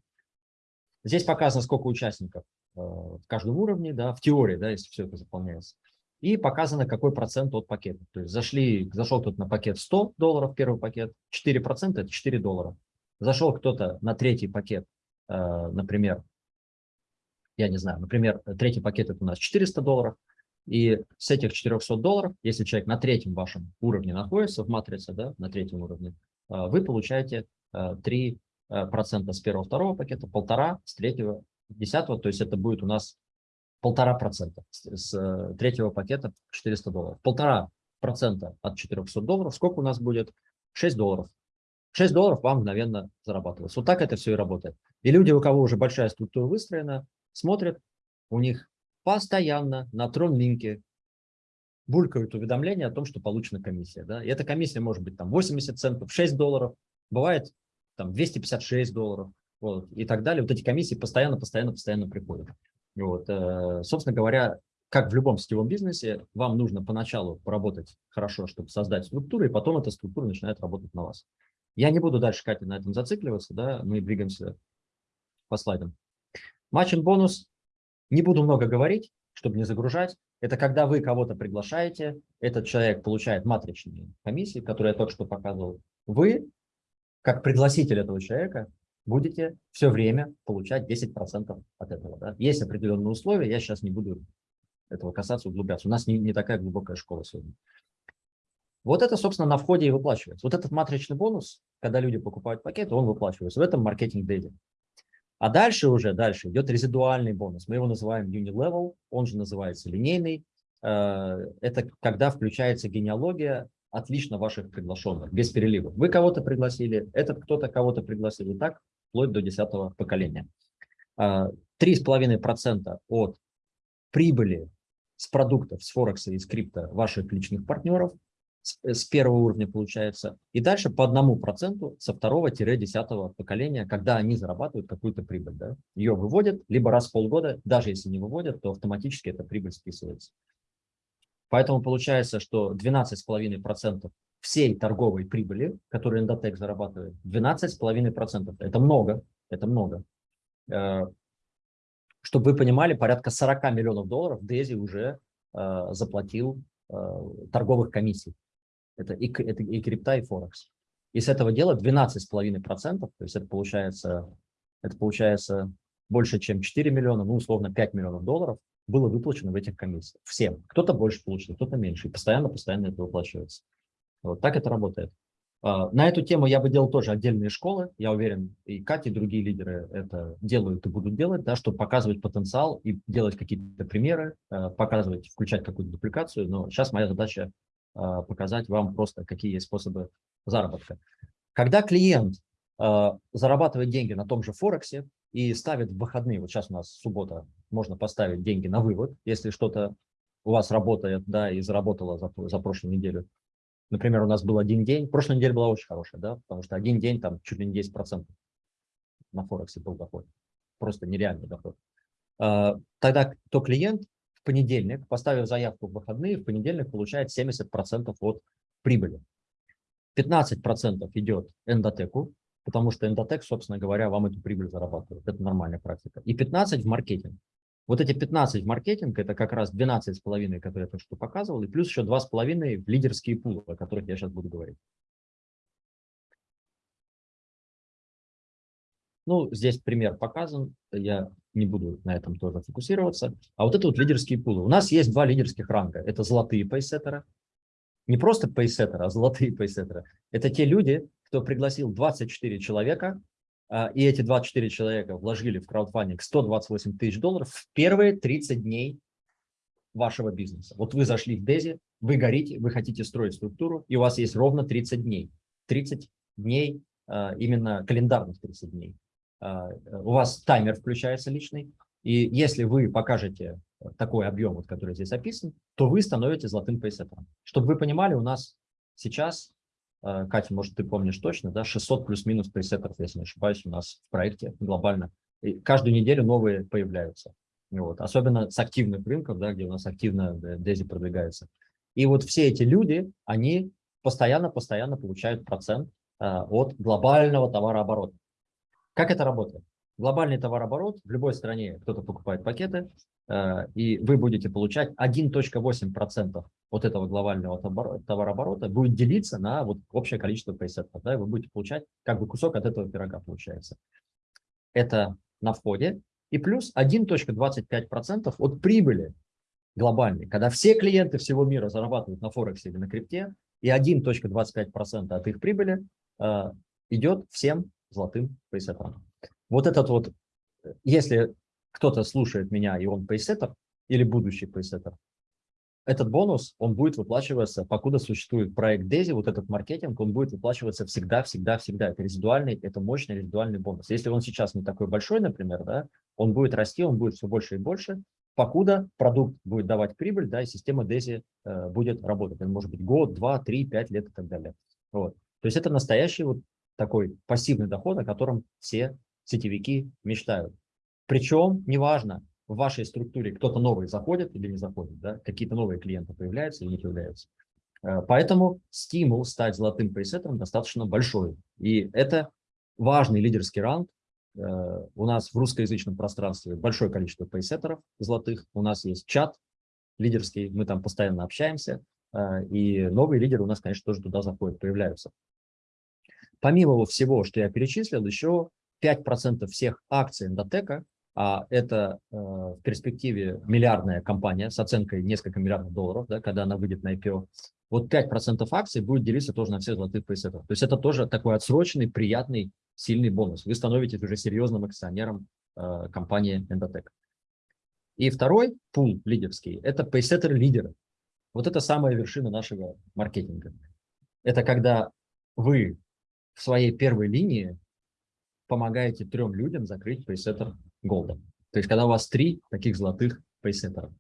Здесь показано, сколько участников э, в каждом уровне, да, в теории, да, если все это заполняется. И показано, какой процент от пакета. То есть зашли, зашел кто-то на пакет 100 долларов, первый пакет, 4% это 4 доллара. Зашел кто-то на третий пакет, э, например, я не знаю, например, третий пакет это у нас 400 долларов, и с этих 400 долларов, если человек на третьем вашем уровне находится в матрице, да, на третьем уровне, а, вы получаете 3% а, процента с первого, второго пакета, полтора с третьего, десятого, то есть это будет у нас полтора процента с э, третьего пакета 400 долларов. Полтора процента от 400 долларов, сколько у нас будет? 6 долларов. 6 долларов вам мгновенно зарабатывается. Вот так это все и работает. И люди, у кого уже большая структура выстроена, смотрят, у них постоянно на трон-линке булькают уведомления о том, что получена комиссия. Да? И эта комиссия может быть там 80 центов, 6 долларов, бывает там 256 долларов вот, и так далее. Вот эти комиссии постоянно, постоянно, постоянно приходят. Вот, э, собственно говоря, как в любом сетевом бизнесе, вам нужно поначалу поработать хорошо, чтобы создать структуру, и потом эта структура начинает работать на вас. Я не буду дальше, Катя, на этом зацикливаться, да, мы двигаемся по слайдам. Матч бонус не буду много говорить, чтобы не загружать. Это когда вы кого-то приглашаете, этот человек получает матричные комиссии, которые я только что показывал. Вы, как пригласитель этого человека, будете все время получать 10% от этого. Да? Есть определенные условия, я сейчас не буду этого касаться, углубляться. У нас не, не такая глубокая школа сегодня. Вот это, собственно, на входе и выплачивается. Вот этот матричный бонус, когда люди покупают пакеты, он выплачивается в этом маркетинг-дейде. А дальше уже, дальше идет резидуальный бонус. Мы его называем unilevel, он же называется линейный. Э, это когда включается генеалогия отлично ваших приглашенных, без перелива. Вы кого-то пригласили, этот кто-то кого-то пригласил, и так вплоть до десятого поколения. 3,5% э, от прибыли с продуктов, с Форекса и с крипто ваших личных партнеров с, э, с первого уровня получается, и дальше по одному проценту со второго-десятого поколения, когда они зарабатывают какую-то прибыль. Да? Ее выводят либо раз в полгода, даже если не выводят, то автоматически эта прибыль списывается. Поэтому получается, что 12,5% всей торговой прибыли, которую Endotech зарабатывает, 12,5%. Это много, это много. Э, чтобы вы понимали, порядка 40 миллионов долларов Дези уже э, заплатил торговых комиссий. Это и, это и крипта, и Форекс. И с этого дела 12,5%, то есть это получается, это получается больше, чем 4 миллиона, ну, условно, 5 миллионов долларов было выплачено в этих комиссиях. Всем. Кто-то больше получил, кто-то меньше. И постоянно-постоянно это выплачивается. Вот так это работает. А, на эту тему я бы делал тоже отдельные школы. Я уверен, и Катя, и другие лидеры это делают и будут делать, да, чтобы показывать потенциал и делать какие-то примеры, э, показывать, включать какую-то дупликацию. Но сейчас моя задача а, показать вам просто, какие есть способы заработка. Когда клиент а, зарабатывает деньги на том же Форексе и ставит в выходные, вот сейчас у нас суббота, можно поставить деньги на вывод, если что-то у вас работает, да, и заработало за, за прошлую неделю. Например, у нас был один день, прошлая неделя была очень хорошая, да, потому что один день там чуть ли не 10% на Форексе был доход, просто нереальный доход. А, тогда то клиент понедельник, поставив заявку в выходные, в понедельник получает 70% от прибыли. 15% идет эндотеку, потому что эндотек, собственно говоря, вам эту прибыль зарабатывает. Это нормальная практика. И 15% в маркетинг. Вот эти 15 в маркетинг, это как раз 12,5, которые я только что показывал, и плюс еще 2,5 в лидерские пулы, о которых я сейчас буду говорить. Ну, здесь пример показан, я не буду на этом тоже фокусироваться. А вот это вот лидерские пулы. У нас есть два лидерских ранга. Это золотые пейсеттеры. Не просто пейсеттеры, а золотые пейсеттеры. Это те люди, кто пригласил 24 человека, а, и эти 24 человека вложили в краудфандинг 128 тысяч долларов в первые 30 дней вашего бизнеса. Вот вы зашли в Дези, вы горите, вы хотите строить структуру, и у вас есть ровно 30 дней. 30 дней, а, именно календарных 30 дней. А, у вас таймер включается личный, и если вы покажете такой объем, вот, который здесь описан, то вы становитесь золотым пейсеттером. Чтобы вы понимали, у нас сейчас, а, Катя, может, ты помнишь точно, да, 600 плюс-минус пейсеттеров, если не ошибаюсь, у нас в проекте глобально. И каждую неделю новые появляются. Вот. Особенно с активных рынков, да, где у нас активно Дези продвигается. И вот все эти люди, они постоянно-постоянно получают процент а, от глобального товарооборота. Как это работает? Глобальный товарооборот в любой стране, кто-то покупает пакеты, э, и вы будете получать 1.8% от этого глобального товарооборота будет делиться на вот общее количество пресетов. Да, и вы будете получать как бы кусок от этого пирога получается. Это на входе. И плюс 1.25% от прибыли глобальной, когда все клиенты всего мира зарабатывают на Форексе или на крипте, и 1.25% от их прибыли э, идет всем золотым пейсеттером. Вот этот вот, если кто-то слушает меня, и он пейсеттер или будущий пейсеттер, этот бонус, он будет выплачиваться, покуда существует проект DESI, вот этот маркетинг, он будет выплачиваться всегда, всегда, всегда. Это резидуальный, это мощный резидуальный бонус. Если он сейчас не такой большой, например, да, он будет расти, он будет все больше и больше, покуда продукт будет давать прибыль, да, и система DESI э, будет работать. Это может быть год, два, три, пять лет и так далее. Вот. То есть это настоящий вот такой пассивный доход, о котором все сетевики мечтают. Причем, неважно, в вашей структуре кто-то новый заходит или не заходит, да, какие-то новые клиенты появляются или не появляются. Э, поэтому стимул стать золотым пресеттером достаточно большой. И это важный лидерский ранг. Э, у нас в русскоязычном пространстве большое количество пресеттеров золотых. У нас есть чат лидерский, мы там постоянно общаемся. Э, и новые лидеры у нас, конечно, тоже туда заходят, появляются. Помимо всего, что я перечислил, еще 5% всех акций Эндотека, а это э, в перспективе миллиардная компания с оценкой несколько миллиардов долларов, да, когда она выйдет на IPO, вот 5% акций будет делиться тоже на все золотых пресетов. То есть это тоже такой отсроченный, приятный, сильный бонус. Вы становитесь уже серьезным акционером э, компании Endotech. И второй пул лидерский – это пейсеттеры-лидеры. Вот это самая вершина нашего маркетинга. Это когда вы в своей первой линии помогаете трем людям закрыть пейсеттер голда. То есть, когда у вас три таких золотых пейсеттера.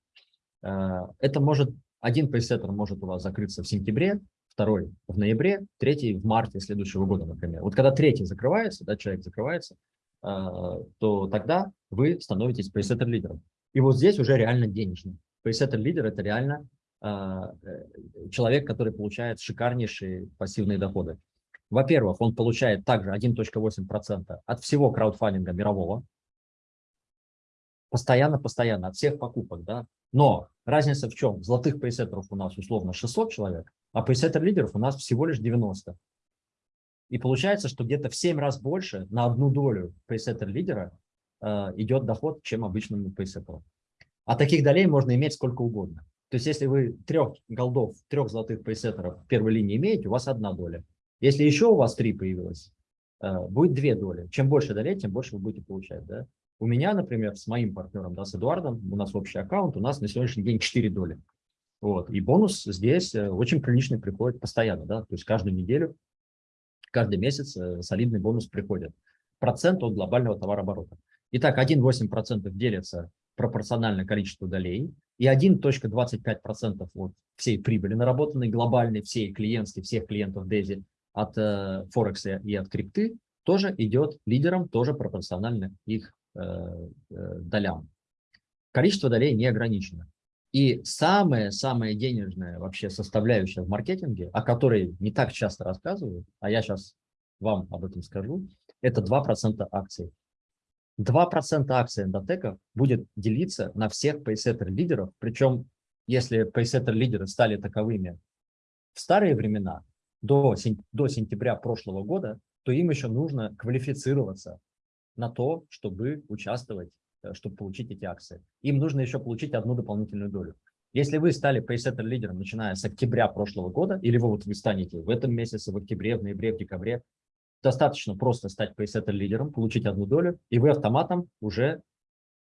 Э, это может, один пейсеттер может у вас закрыться в сентябре, второй в ноябре, третий в марте следующего года, например. Вот когда третий закрывается, да, человек закрывается, то тогда вы становитесь пейсеттер лидером. И вот здесь уже реально денежно. Пейсеттер лидер – это реально человек, который получает шикарнейшие пассивные доходы. Во-первых, он получает также 1.8% от всего краудфандинга мирового, постоянно-постоянно, от всех покупок, да. Но разница в чем? Золотых пресеттеров у нас условно 600 человек, а пресеттер лидеров у нас всего лишь 90. И получается, что где-то в 7 раз больше на одну долю пресеттер лидера э, идет доход, чем обычному пресеттеру. А таких долей можно иметь сколько угодно. То есть если вы трех голдов, трех золотых пресеттеров в первой линии имеете, у вас одна доля. Если еще у вас три появилось, э, будет две доли. Чем больше долей, тем больше вы будете получать. Да? У меня, например, с моим партнером, да, с Эдуардом, у нас общий аккаунт, у нас на сегодняшний день 4 доли. Вот. И бонус здесь э, очень приличный приходит постоянно. Да? То есть каждую неделю, каждый месяц э, солидный бонус приходит. Процент от глобального товарооборота. Итак, 1,8% делится пропорционально количеству долей, и 1.25% от всей прибыли наработанной глобальной, всей клиентской, всех клиентов DESI от э, Форекса и от крипты тоже идет лидером, тоже пропорционально их э, э, долям. Количество долей не ограничено. И самая-самая денежная вообще составляющая в маркетинге, о которой не так часто рассказывают, а я сейчас вам об этом скажу, это 2% акций. 2% акций эндотека будет делиться на всех пейсеттер-лидеров, причем если пейсеттер-лидеры стали таковыми в старые времена, до, до сентября прошлого года, то им еще нужно квалифицироваться на то, чтобы участвовать, э, чтобы получить эти акции. Им нужно еще получить одну дополнительную долю. Если вы стали пейсеттер лидером, начиная с октября прошлого года, или вы, вот вы станете в этом месяце, в октябре, в ноябре, в декабре, достаточно просто стать пейсеттер лидером, получить одну долю, и вы автоматом уже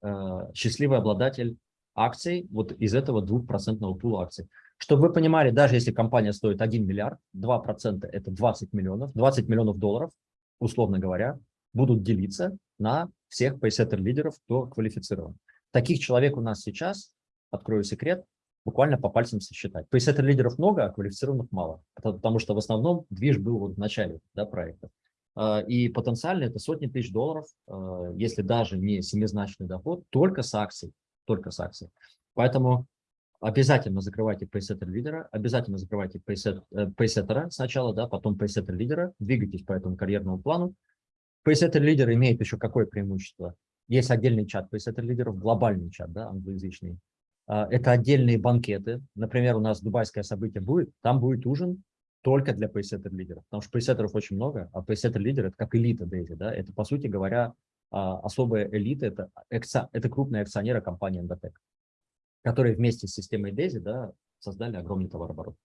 э, счастливый обладатель акций вот из этого двухпроцентного пула акций. Чтобы вы понимали, даже если компания стоит 1 миллиард, 2% это 20 миллионов, 20 миллионов долларов, условно говоря, будут делиться на всех пейсеттер-лидеров, кто квалифицирован. Таких человек у нас сейчас, открою секрет, буквально по пальцам сосчитать. Пейсеттер-лидеров много, а квалифицированных мало, потому что в основном движ был вот в начале да, проекта. А, и потенциально это сотни тысяч долларов, а, если даже не семизначный доход, только с акций, только с акций. Поэтому обязательно закрывайте пейсеттер лидера, обязательно закрывайте э, пейсеттера сначала, да, потом пейсеттер лидера, двигайтесь по этому карьерному плану. Пейсеттер лидер имеет еще какое преимущество? Есть отдельный чат пейсеттер лидеров, глобальный чат, да, англоязычный. А, это отдельные банкеты. Например, у нас дубайское событие будет, там будет ужин только для пейсеттер лидеров, потому что пейсеттеров очень много, а пейсеттер лидер это как элита Дейзи, да, это по сути говоря а, особая элита, это, это крупные акционеры компании Endotech которые вместе с системой DAISY да, создали огромный товарооборот.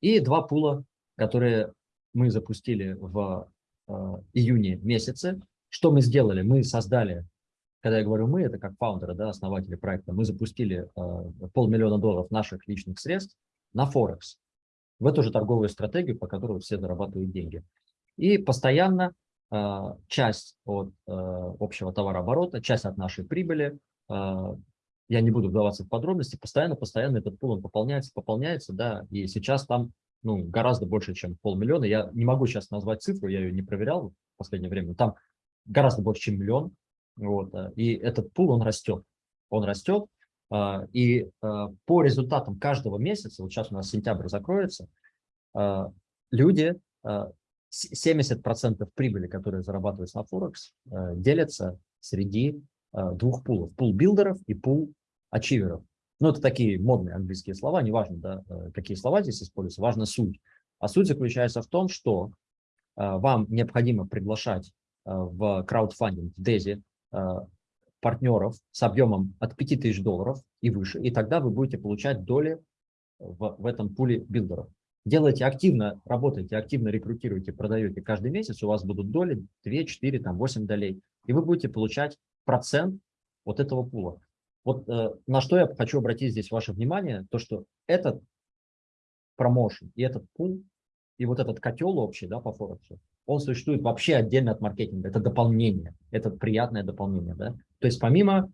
И два пула, которые мы запустили в э, июне месяце. Что мы сделали? Мы создали, когда я говорю мы, это как фаундеры, да, основатели проекта, мы запустили э, полмиллиона долларов наших личных средств на Форекс, в эту же торговую стратегию, по которой все зарабатывают деньги. И постоянно э, часть от э, общего товарооборота, часть от нашей прибыли я не буду вдаваться в подробности, постоянно-постоянно этот пул он пополняется, пополняется, да, и сейчас там ну, гораздо больше, чем полмиллиона. Я не могу сейчас назвать цифру, я ее не проверял в последнее время, там гораздо больше, чем миллион, вот, э, и этот пул, он растет, он растет, э, и э, по результатам каждого месяца, вот сейчас у нас сентябрь закроется, люди, 70% прибыли, которые зарабатываются на Форекс, делятся среди двух пулов. Пул билдеров и пул ачиверов. Ну, это такие модные английские слова, неважно, да, э, какие слова здесь используются, важна суть. А суть заключается в том, что э, вам необходимо приглашать э, в краудфандинг, в DESI, партнеров с объемом от 5000 долларов и выше, и тогда вы будете получать доли в, в этом пуле билдеров. Делайте активно, работайте, активно рекрутируйте, продаете каждый месяц, у вас будут доли 2, 4, там 8 долей, и вы будете получать процент вот этого пула. Вот э, на что я хочу обратить здесь ваше внимание, то что этот промоушен и этот пул, и вот этот котел общий да, по Форексу, он существует вообще отдельно от маркетинга. Это дополнение, это приятное дополнение. Да? То есть помимо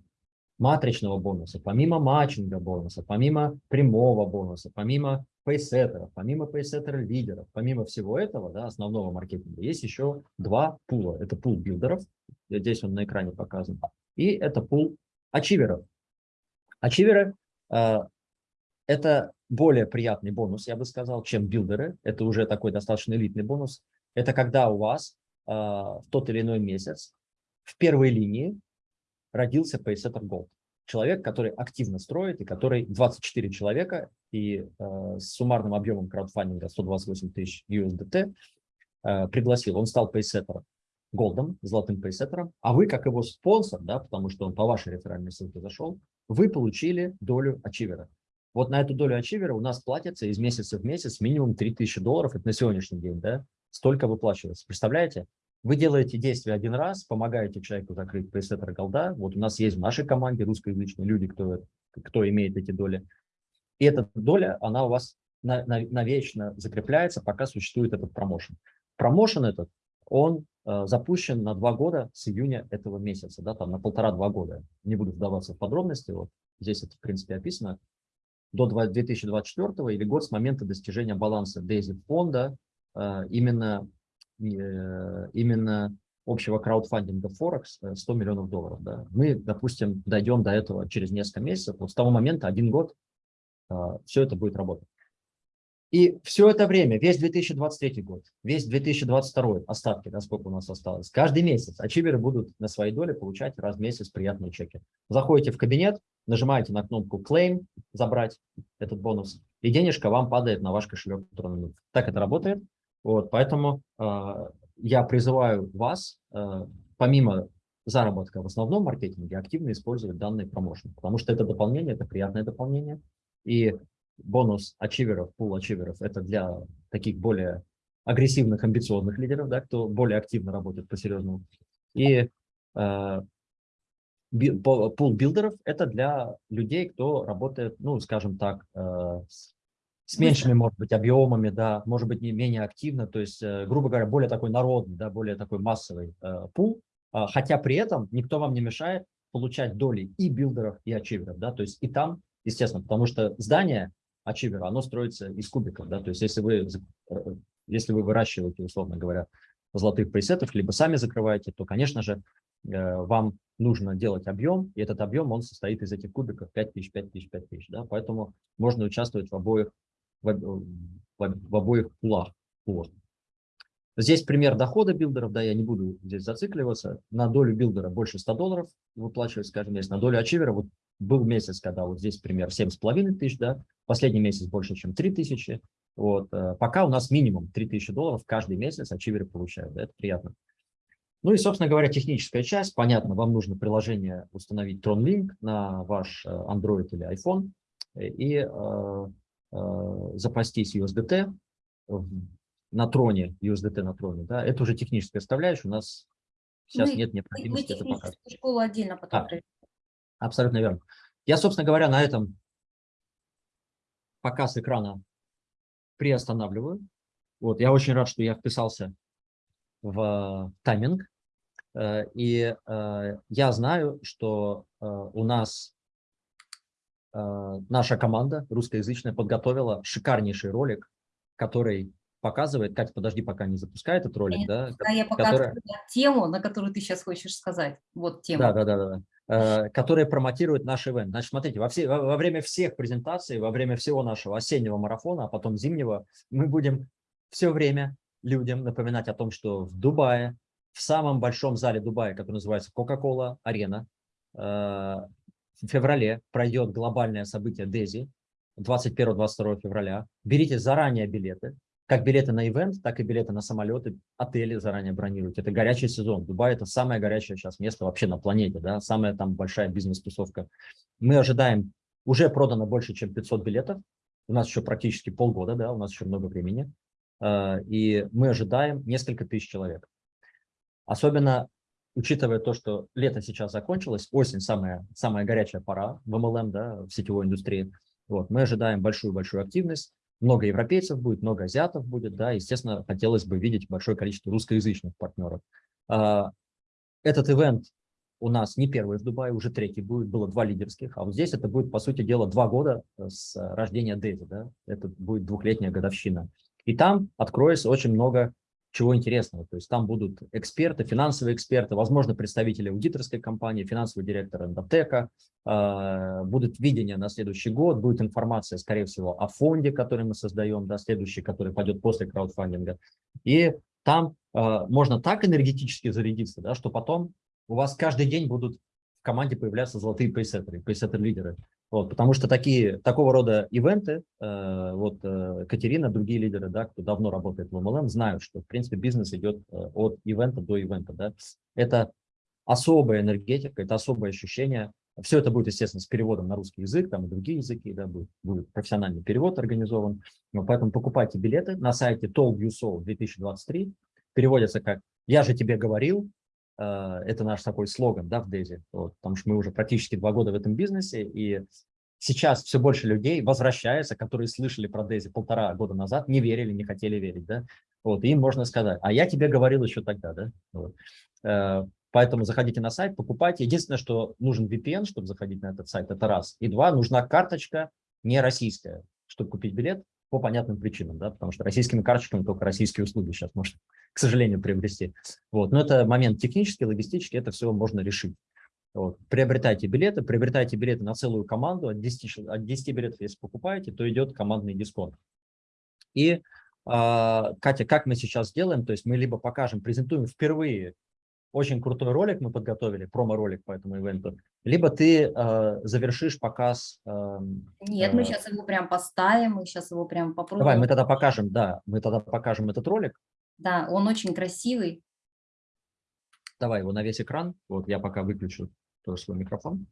матричного бонуса, помимо матчинга бонуса, помимо прямого бонуса, помимо пейсеттеров, помимо пейсеттера лидеров, помимо всего этого, да, основного маркетинга, есть еще два пула. Это пул билдеров, здесь он на экране показан, и это пул ачиверов. Ачиверы э, – это более приятный бонус, я бы сказал, чем билдеры. Это уже такой достаточно элитный бонус. Это когда у вас э, в тот или иной месяц в первой линии родился Paysetter Gold. Человек, который активно строит, и который 24 человека, и э, с суммарным объемом краудфандинга 128 тысяч USDT э, пригласил. Он стал Paysetter Голдом, золотым пейсеттером, а вы, как его спонсор, да, потому что он по вашей реферальной ссылке зашел, вы получили долю ачивера. Вот на эту долю ачивера у нас платится из месяца в месяц минимум 3000 долларов, это на сегодняшний день, да, столько выплачивается. Представляете? Вы делаете действие один раз, помогаете человеку закрыть пейсеттер голда. Вот у нас есть в нашей команде русскоязычные люди, кто, кто имеет эти доли. И эта доля, она у вас навечно закрепляется, пока существует этот промоушен. Промоушен этот, он Э, запущен на два года с июня этого месяца, да, там на полтора-два года. Не буду вдаваться в подробности, вот здесь это в принципе описано. До 2024 или год с момента достижения баланса DAISY фонда э, именно, э, именно общего краудфандинга Форекс 100 миллионов долларов. Да. Мы, допустим, дойдем до этого через несколько месяцев. Вот с того момента, один год, все это будет работать. И все это время, весь 2023 год, весь 2022 остатки, да, сколько у нас осталось, каждый месяц ачиверы будут на своей доле получать раз в месяц приятные чеки. Заходите в кабинет, нажимаете на кнопку Claim, забрать этот бонус, и денежка вам падает на ваш кошелек. Так это работает. Вот, поэтому э, я призываю вас, э, помимо заработка в основном маркетинге, активно использовать данный промоушен, потому что это дополнение, это приятное дополнение. И бонус ачиверов, пул ачиверов, это для таких более агрессивных, амбициозных лидеров, да, кто более активно работает по-серьезному. И э, пул builder ов это для людей, кто работает, ну, скажем так, э, с меньшими, может быть, объемами, да, может быть, не менее активно, то есть, э, грубо говоря, более такой народный, да, более такой массовый э, пул, э, хотя при этом никто вам не мешает получать доли и builder ов, и achiever ов, да, то есть и там, естественно, потому что здание achiever а, оно строится из кубиков, да, то есть если вы, э, если вы выращиваете, условно говоря, золотых пресетов, либо сами закрываете, то, конечно же, э, вам нужно делать объем, и этот объем, он состоит из этих кубиков 5000, 5000, 5000, да, поэтому можно участвовать в обоих, в, в, в обоих пулах. Здесь пример дохода builder ов, да, я не буду здесь зацикливаться. На долю builder а больше 100 долларов выплачивается скажем, месяц. На долю achiever а, вот был месяц, когда вот здесь пример 7,5 тысяч, да, последний месяц больше, чем 3 тысячи. Вот, э, пока у нас минимум 3 тысячи долларов каждый месяц ачиверы получают, да, это приятно. Ну и, собственно говоря, техническая часть. Понятно, вам нужно приложение установить TronLink на ваш э, Android или iPhone и э, э, запастись USDT на троне, USDT на троне, да, это уже техническая составляющая, у нас сейчас мы, нет необходимости мы это показывать. школу отдельно потом а, Абсолютно верно. Я, собственно говоря, на этом показ экрана приостанавливаю. Вот, я очень рад, что я вписался в тайминг. Э, и э, я знаю, что э, у нас наша команда русскоязычная подготовила шикарнейший ролик, который показывает, Катя, подожди, пока не запускает этот ролик, да? Да, я пока которая... тему, на которую ты сейчас хочешь сказать. Вот тема. Да, да, да, да. Э, которая промотирует наш ивент. Значит, смотрите, во, все, во, во время всех презентаций, во время всего нашего осеннего марафона, а потом зимнего, мы будем все время людям напоминать о том, что в Дубае, в самом большом зале Дубая, который называется Coca-Cola Арена, э, в феврале пройдет глобальное событие DESI, 21-22 февраля. Берите заранее билеты, как билеты на ивент, так и билеты на самолеты, отели заранее бронируйте. Это горячий сезон. Дубай – это самое горячее сейчас место вообще на планете, да, самая там большая бизнес-тусовка. Мы ожидаем, уже продано больше, чем 500 билетов. У нас еще практически полгода, да, у нас еще много времени. А, и мы ожидаем несколько тысяч человек. Особенно учитывая то, что лето сейчас закончилось, осень самая, самая горячая пора в MLM, да, в сетевой индустрии. Вот, мы ожидаем большую-большую активность много европейцев будет, много азиатов будет, да, естественно, хотелось бы видеть большое количество русскоязычных партнеров. А, этот ивент у нас не первый в Дубае, уже третий будет, было два лидерских, а вот здесь это будет, по сути дела, два года с рождения Дейзи, да, это будет двухлетняя годовщина. И там откроется очень много чего интересного. То есть там будут эксперты, финансовые эксперты, возможно, представители аудиторской компании, финансовый директор Эндотека, э, будет видение на следующий год, будет информация, скорее всего, о фонде, который мы создаем, да, следующий, который пойдет после краудфандинга. И там э, можно так энергетически зарядиться, да, что потом у вас каждый день будут в команде появляться золотые пейсеттеры, пейсеттер-лидеры. Вот, потому что такие, такого рода ивенты, э, вот э, Катерина, другие лидеры, да, кто давно работает в MLM, знают, что, в принципе, бизнес идет э, от ивента до ивента. Да. Это особая энергетика, это особое ощущение. Все это будет, естественно, с переводом на русский язык, там и другие языки, да, будет, будет профессиональный перевод организован. Но поэтому покупайте билеты на сайте Told You So 2023. Переводится как «Я же тебе говорил», это наш такой слоган да, в Дейзи, вот, потому что мы уже практически два года в этом бизнесе, и сейчас все больше людей возвращаются, которые слышали про Дейзи полтора года назад, не верили, не хотели верить, да, вот, им можно сказать, а я тебе говорил еще тогда, да, вот. Э, поэтому заходите на сайт, покупайте. Единственное, что нужен VPN, чтобы заходить на этот сайт, это раз. И два, нужна карточка не российская, чтобы купить билет по понятным причинам, да, потому что российскими карточками только российские услуги сейчас можно, к сожалению, приобрести. Вот. Но это момент технический, логистический, это все можно решить. Вот. Приобретайте билеты, приобретайте билеты на целую команду, от 10, от 10 билетов, если покупаете, то идет командный дисконт. И, а, Катя, как мы сейчас делаем, то есть мы либо покажем, презентуем впервые очень крутой ролик мы подготовили, промо-ролик по этому ивенту, либо ты э, завершишь показ. Э, Нет, э, мы сейчас его прям поставим, мы сейчас его прям попробуем. Давай, мы тогда покажем, да, мы тогда покажем этот ролик. Да, он очень красивый. Давай его на весь экран, вот я пока выключу тоже свой микрофон.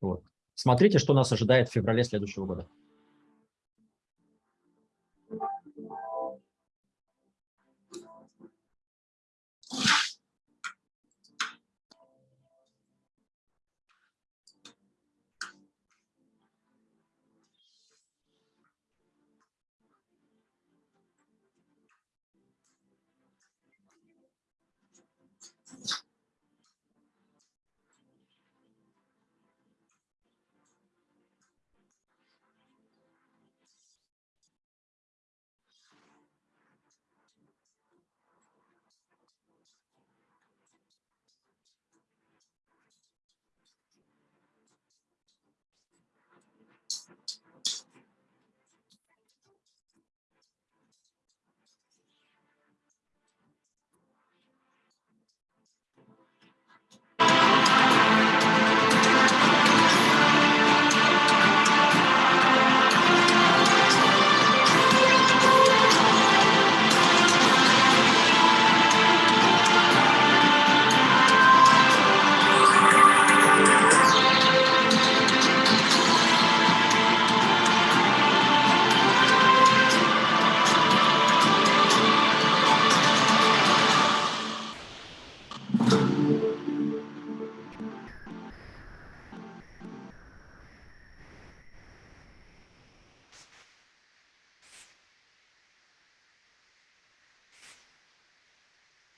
Вот. Смотрите, что нас ожидает в феврале следующего года.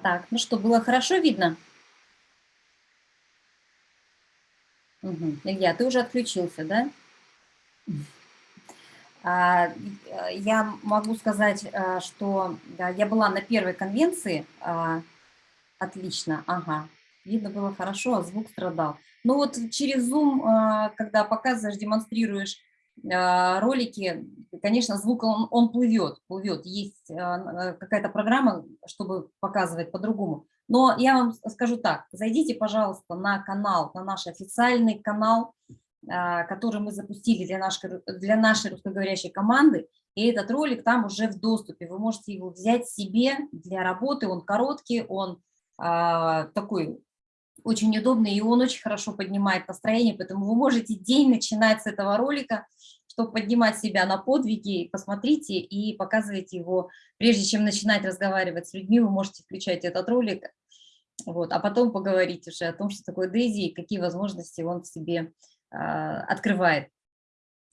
Так, ну что, было хорошо видно? Угу. Илья, ты уже отключился, да? А, я могу сказать, а, что я была на первой конвенции. А, отлично, ага. Видно было хорошо, а звук страдал. Ну вот через Zoom, когда показываешь, демонстрируешь ролики, конечно, звук он, он плывет, плывет. Есть а, какая-то программа, чтобы показывать по-другому. Но я вам скажу так, зайдите, пожалуйста, на канал, на наш официальный канал, а, который мы запустили для нашей, для нашей русскоговорящей команды. И этот ролик там уже в доступе. Вы можете его взять себе для работы. Он короткий, он такой очень удобный, и он очень хорошо поднимает настроение, поэтому вы можете день начинать с этого ролика, чтобы поднимать себя на подвиги, посмотрите и показывайте его. Прежде чем начинать разговаривать с людьми, вы можете включать этот ролик, вот, а потом поговорить уже о том, что такое Дейзи и какие возможности он в себе э, открывает.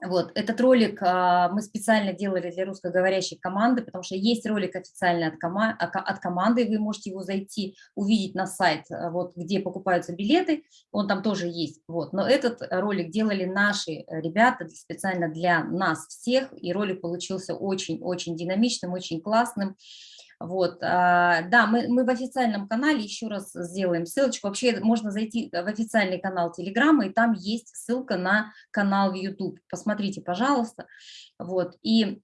Вот, этот ролик а, мы специально делали для русскоговорящей команды, потому что есть ролик официальный от, кома от команды, вы можете его зайти, увидеть на сайт, а, вот, где покупаются билеты, он там тоже есть. Вот. Но этот ролик делали наши ребята специально для нас всех, и ролик получился очень-очень динамичным, очень классным. Вот, а, да, мы, мы в официальном канале еще раз сделаем ссылочку. Вообще можно зайти в официальный канал Телеграма, и там есть ссылка на канал в YouTube. Посмотрите, пожалуйста. Вот, и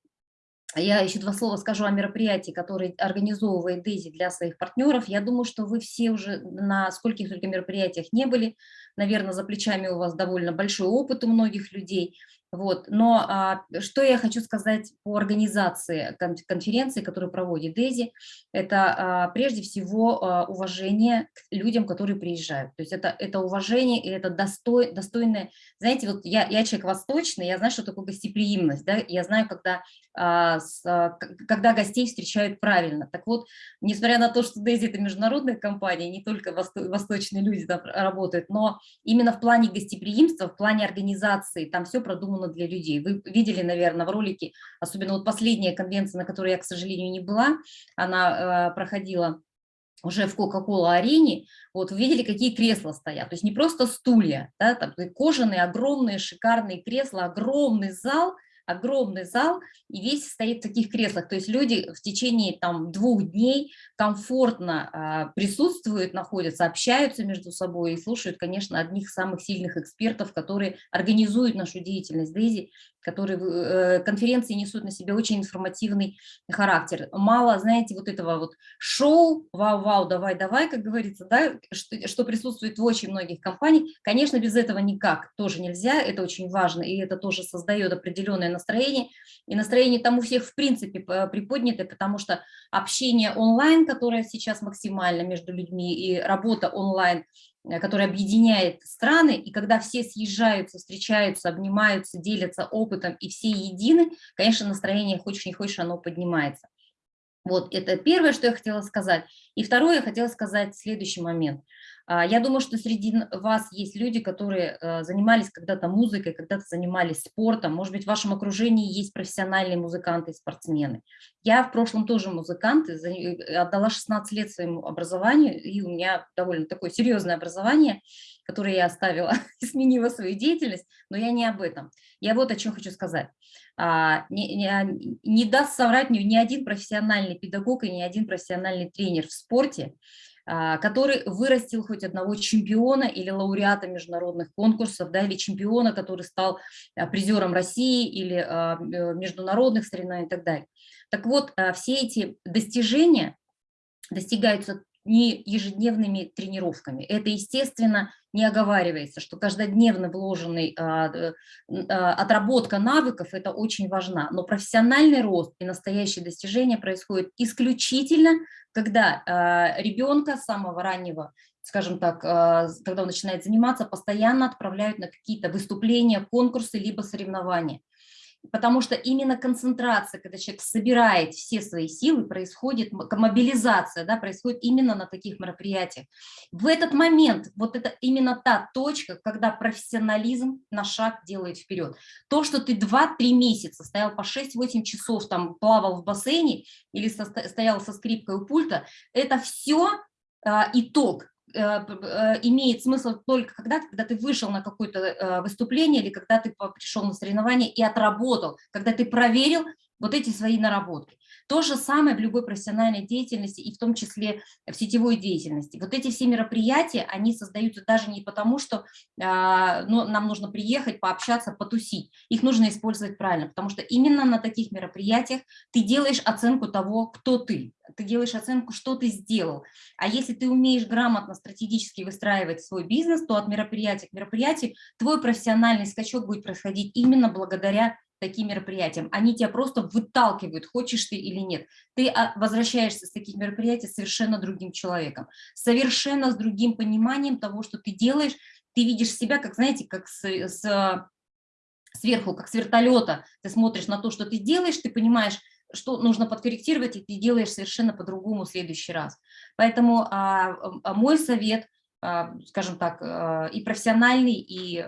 я еще два слова скажу о мероприятии, которое организовывает Дейзи для своих партнеров. Я думаю, что вы все уже на скольких только мероприятиях не были. Наверное, за плечами у вас довольно большой опыт у многих людей. Вот. Но а, что я хочу сказать по организации конференции, которую проводит Дези, это а, прежде всего а, уважение к людям, которые приезжают. То есть это, это уважение и это достой, достойное, знаете, вот я, я человек восточный, я знаю, что такое гостеприимность, да? я знаю, когда, а, с, а, когда гостей встречают правильно. Так вот, несмотря на то, что Дези это международная компания, не только восто, восточные люди там работают, но именно в плане гостеприимства, в плане организации, там все продумано продумано для людей. Вы видели, наверное, в ролике, особенно вот последняя конвенция, на которой я, к сожалению, не была, она э, проходила уже в Кока-Кола арене, вот увидели, какие кресла стоят. То есть не просто стулья, да, там кожаные, огромные, шикарные кресла, огромный зал – огромный зал, и весь стоит в таких креслах. То есть люди в течение там, двух дней комфортно э, присутствуют, находятся, общаются между собой и слушают, конечно, одних самых сильных экспертов, которые организуют нашу деятельность Дейзи которые э, конференции несут на себе очень информативный характер. Мало, знаете, вот этого вот шоу, вау-вау, давай-давай, как говорится, да, что, что присутствует в очень многих компаниях. Конечно, без этого никак тоже нельзя, это очень важно, и это тоже создает определенное настроение. И настроение там у всех в принципе приподнято, потому что общение онлайн, которое сейчас максимально между людьми, и работа онлайн – Э, который объединяет страны, и когда все съезжаются, встречаются, обнимаются, делятся опытом, и все едины, конечно, настроение, хочешь не хочешь, оно поднимается. Вот это первое, что я хотела сказать. И второе, я хотела сказать следующий момент – я думаю, что среди вас есть люди, которые э, занимались когда-то музыкой, когда-то занимались спортом. Может быть, в вашем окружении есть профессиональные музыканты и спортсмены. Я в прошлом тоже музыкант, отдала 16 лет своему образованию, и у меня довольно такое серьезное образование, которое я оставила и сменила свою деятельность, но я не об этом. Я вот о чем хочу сказать. А, не, не, не даст соврать ни, ни один профессиональный педагог и ни один профессиональный тренер в спорте, а, который вырастил хоть одного чемпиона или лауреата международных конкурсов, да, или чемпиона, который стал а, призером России или а, международных соревнований и так далее. Так вот, все эти достижения достигаются не ежедневными тренировками. Это, естественно, не оговаривается, что каждодневно вложенный а, а, отработка навыков – это очень важна. Но профессиональный рост и настоящие достижения происходят исключительно, когда а, ребенка с самого раннего скажем так, когда он начинает заниматься, постоянно отправляют на какие-то выступления, конкурсы, либо соревнования потому что именно концентрация, когда человек собирает все свои силы, происходит мобилизация, да, происходит именно на таких мероприятиях. В этот момент, вот это именно та точка, когда профессионализм на шаг делает вперед. То, что ты 2-3 месяца стоял по 6-8 часов, там плавал в бассейне или стоял со скрипкой у пульта, это все а, итог имеет смысл только когда, когда ты вышел на какое-то э, выступление или когда ты пришел на соревнование и отработал, когда ты проверил вот эти свои наработки. То же самое в любой профессиональной деятельности и в том числе в сетевой деятельности. Вот эти все мероприятия, они создаются даже не потому, что ну, нам нужно приехать, пообщаться, потусить. Их нужно использовать правильно, потому что именно на таких мероприятиях ты делаешь оценку того, кто ты. Ты делаешь оценку, что ты сделал. А если ты умеешь грамотно, стратегически выстраивать свой бизнес, то от мероприятия к мероприятию твой профессиональный скачок будет происходить именно благодаря таким мероприятиям. Они тебя просто выталкивают, хочешь ты или нет. Ты а, возвращаешься с таких мероприятий совершенно другим человеком, совершенно с другим пониманием того, что ты делаешь. Ты видишь себя, как, знаете, как с, с, сверху, как с вертолета. Ты смотришь на то, что ты делаешь, ты понимаешь, что нужно подкорректировать, и ты делаешь совершенно по-другому в следующий раз. Поэтому а, а мой совет – скажем так, и профессиональный, и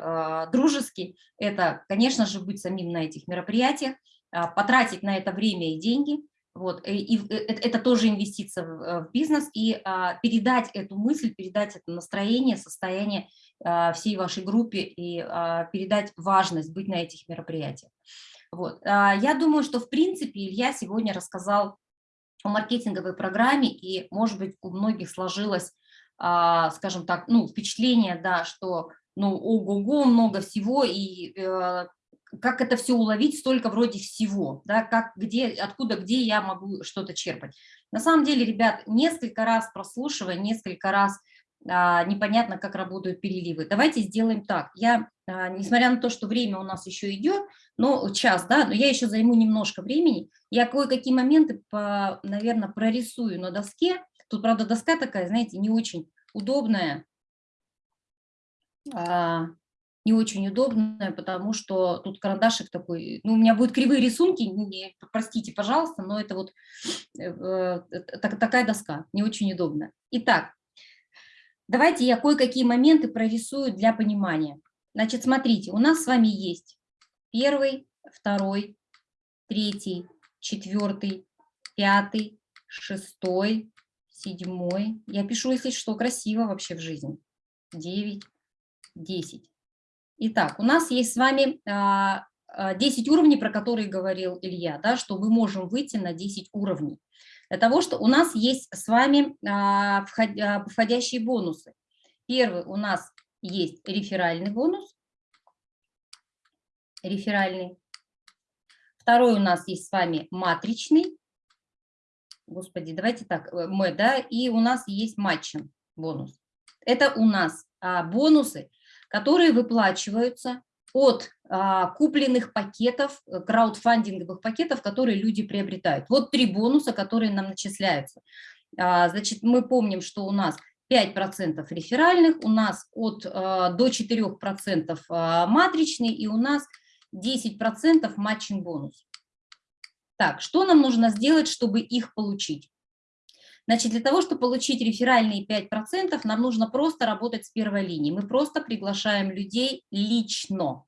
дружеский, это, конечно же, быть самим на этих мероприятиях, потратить на это время и деньги, вот, и, и это тоже инвестиция в, бизнес, и а, передать эту мысль, передать это настроение, состояние а, всей вашей группе и а, передать важность быть на этих мероприятиях. Вот. А, я думаю, что в принципе Илья сегодня рассказал о маркетинговой программе, и, может быть, у многих сложилось, а, скажем так, ну, впечатление, да, что ну, ого-го, много всего, и э, как это все уловить, столько вроде всего, да, как, где, откуда, где я могу что-то черпать. На самом деле, ребят, несколько раз прослушивая, несколько раз а, непонятно, как работают переливы. Давайте сделаем так. Я, а, несмотря на то, что время у нас еще идет, но час, да, но я еще займу немножко времени, я кое-какие моменты, по, наверное, прорисую на доске. Тут, правда, доска такая, знаете, не очень удобная, а, не очень удобная, потому что тут карандашик такой, ну, у меня будут кривые рисунки, не, простите, пожалуйста, но это вот э, э, так, такая доска, не очень удобная. Итак, Давайте я кое-какие моменты прорисую для понимания. Значит, смотрите, у нас с вами есть первый, второй, третий, четвертый, пятый, шестой, седьмой. Я пишу, если что, красиво вообще в жизни. Девять, десять. Итак, у нас есть с вами 10 а, а, уровней, про которые говорил Илья, да, что мы можем выйти на 10 уровней для того, что у нас есть с вами а, входящие бонусы. Первый у нас есть реферальный бонус, реферальный. Второй у нас есть с вами матричный, господи, давайте так, э, мы, да, и у нас есть матчин бонус. Это у нас а, бонусы, которые выплачиваются от а, купленных пакетов, э, краудфандинговых пакетов, которые люди приобретают. Вот три бонуса, которые нам начисляются. А, значит, мы помним, что у нас 5% реферальных, у нас от а, до 4% а, матричный и у нас 10% матчинг бонус. Так, что нам нужно сделать, чтобы их получить? Значит, для того, чтобы получить реферальные 5%, нам нужно просто работать с первой линии. Мы просто приглашаем людей лично.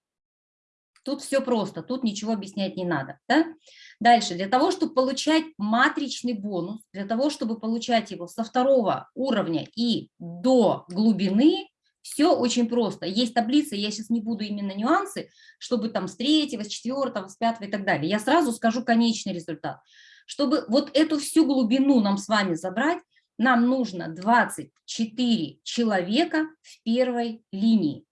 Тут все просто, тут ничего объяснять не надо. Да? Дальше, для того, чтобы получать матричный бонус, для того, чтобы получать его со второго уровня и до глубины, все очень просто. Есть таблица, я сейчас не буду именно нюансы, чтобы там с третьего, с четвертого, с пятого и так далее. Я сразу скажу конечный результат. Чтобы вот эту всю глубину нам с вами забрать, нам нужно 24 человека в первой линии.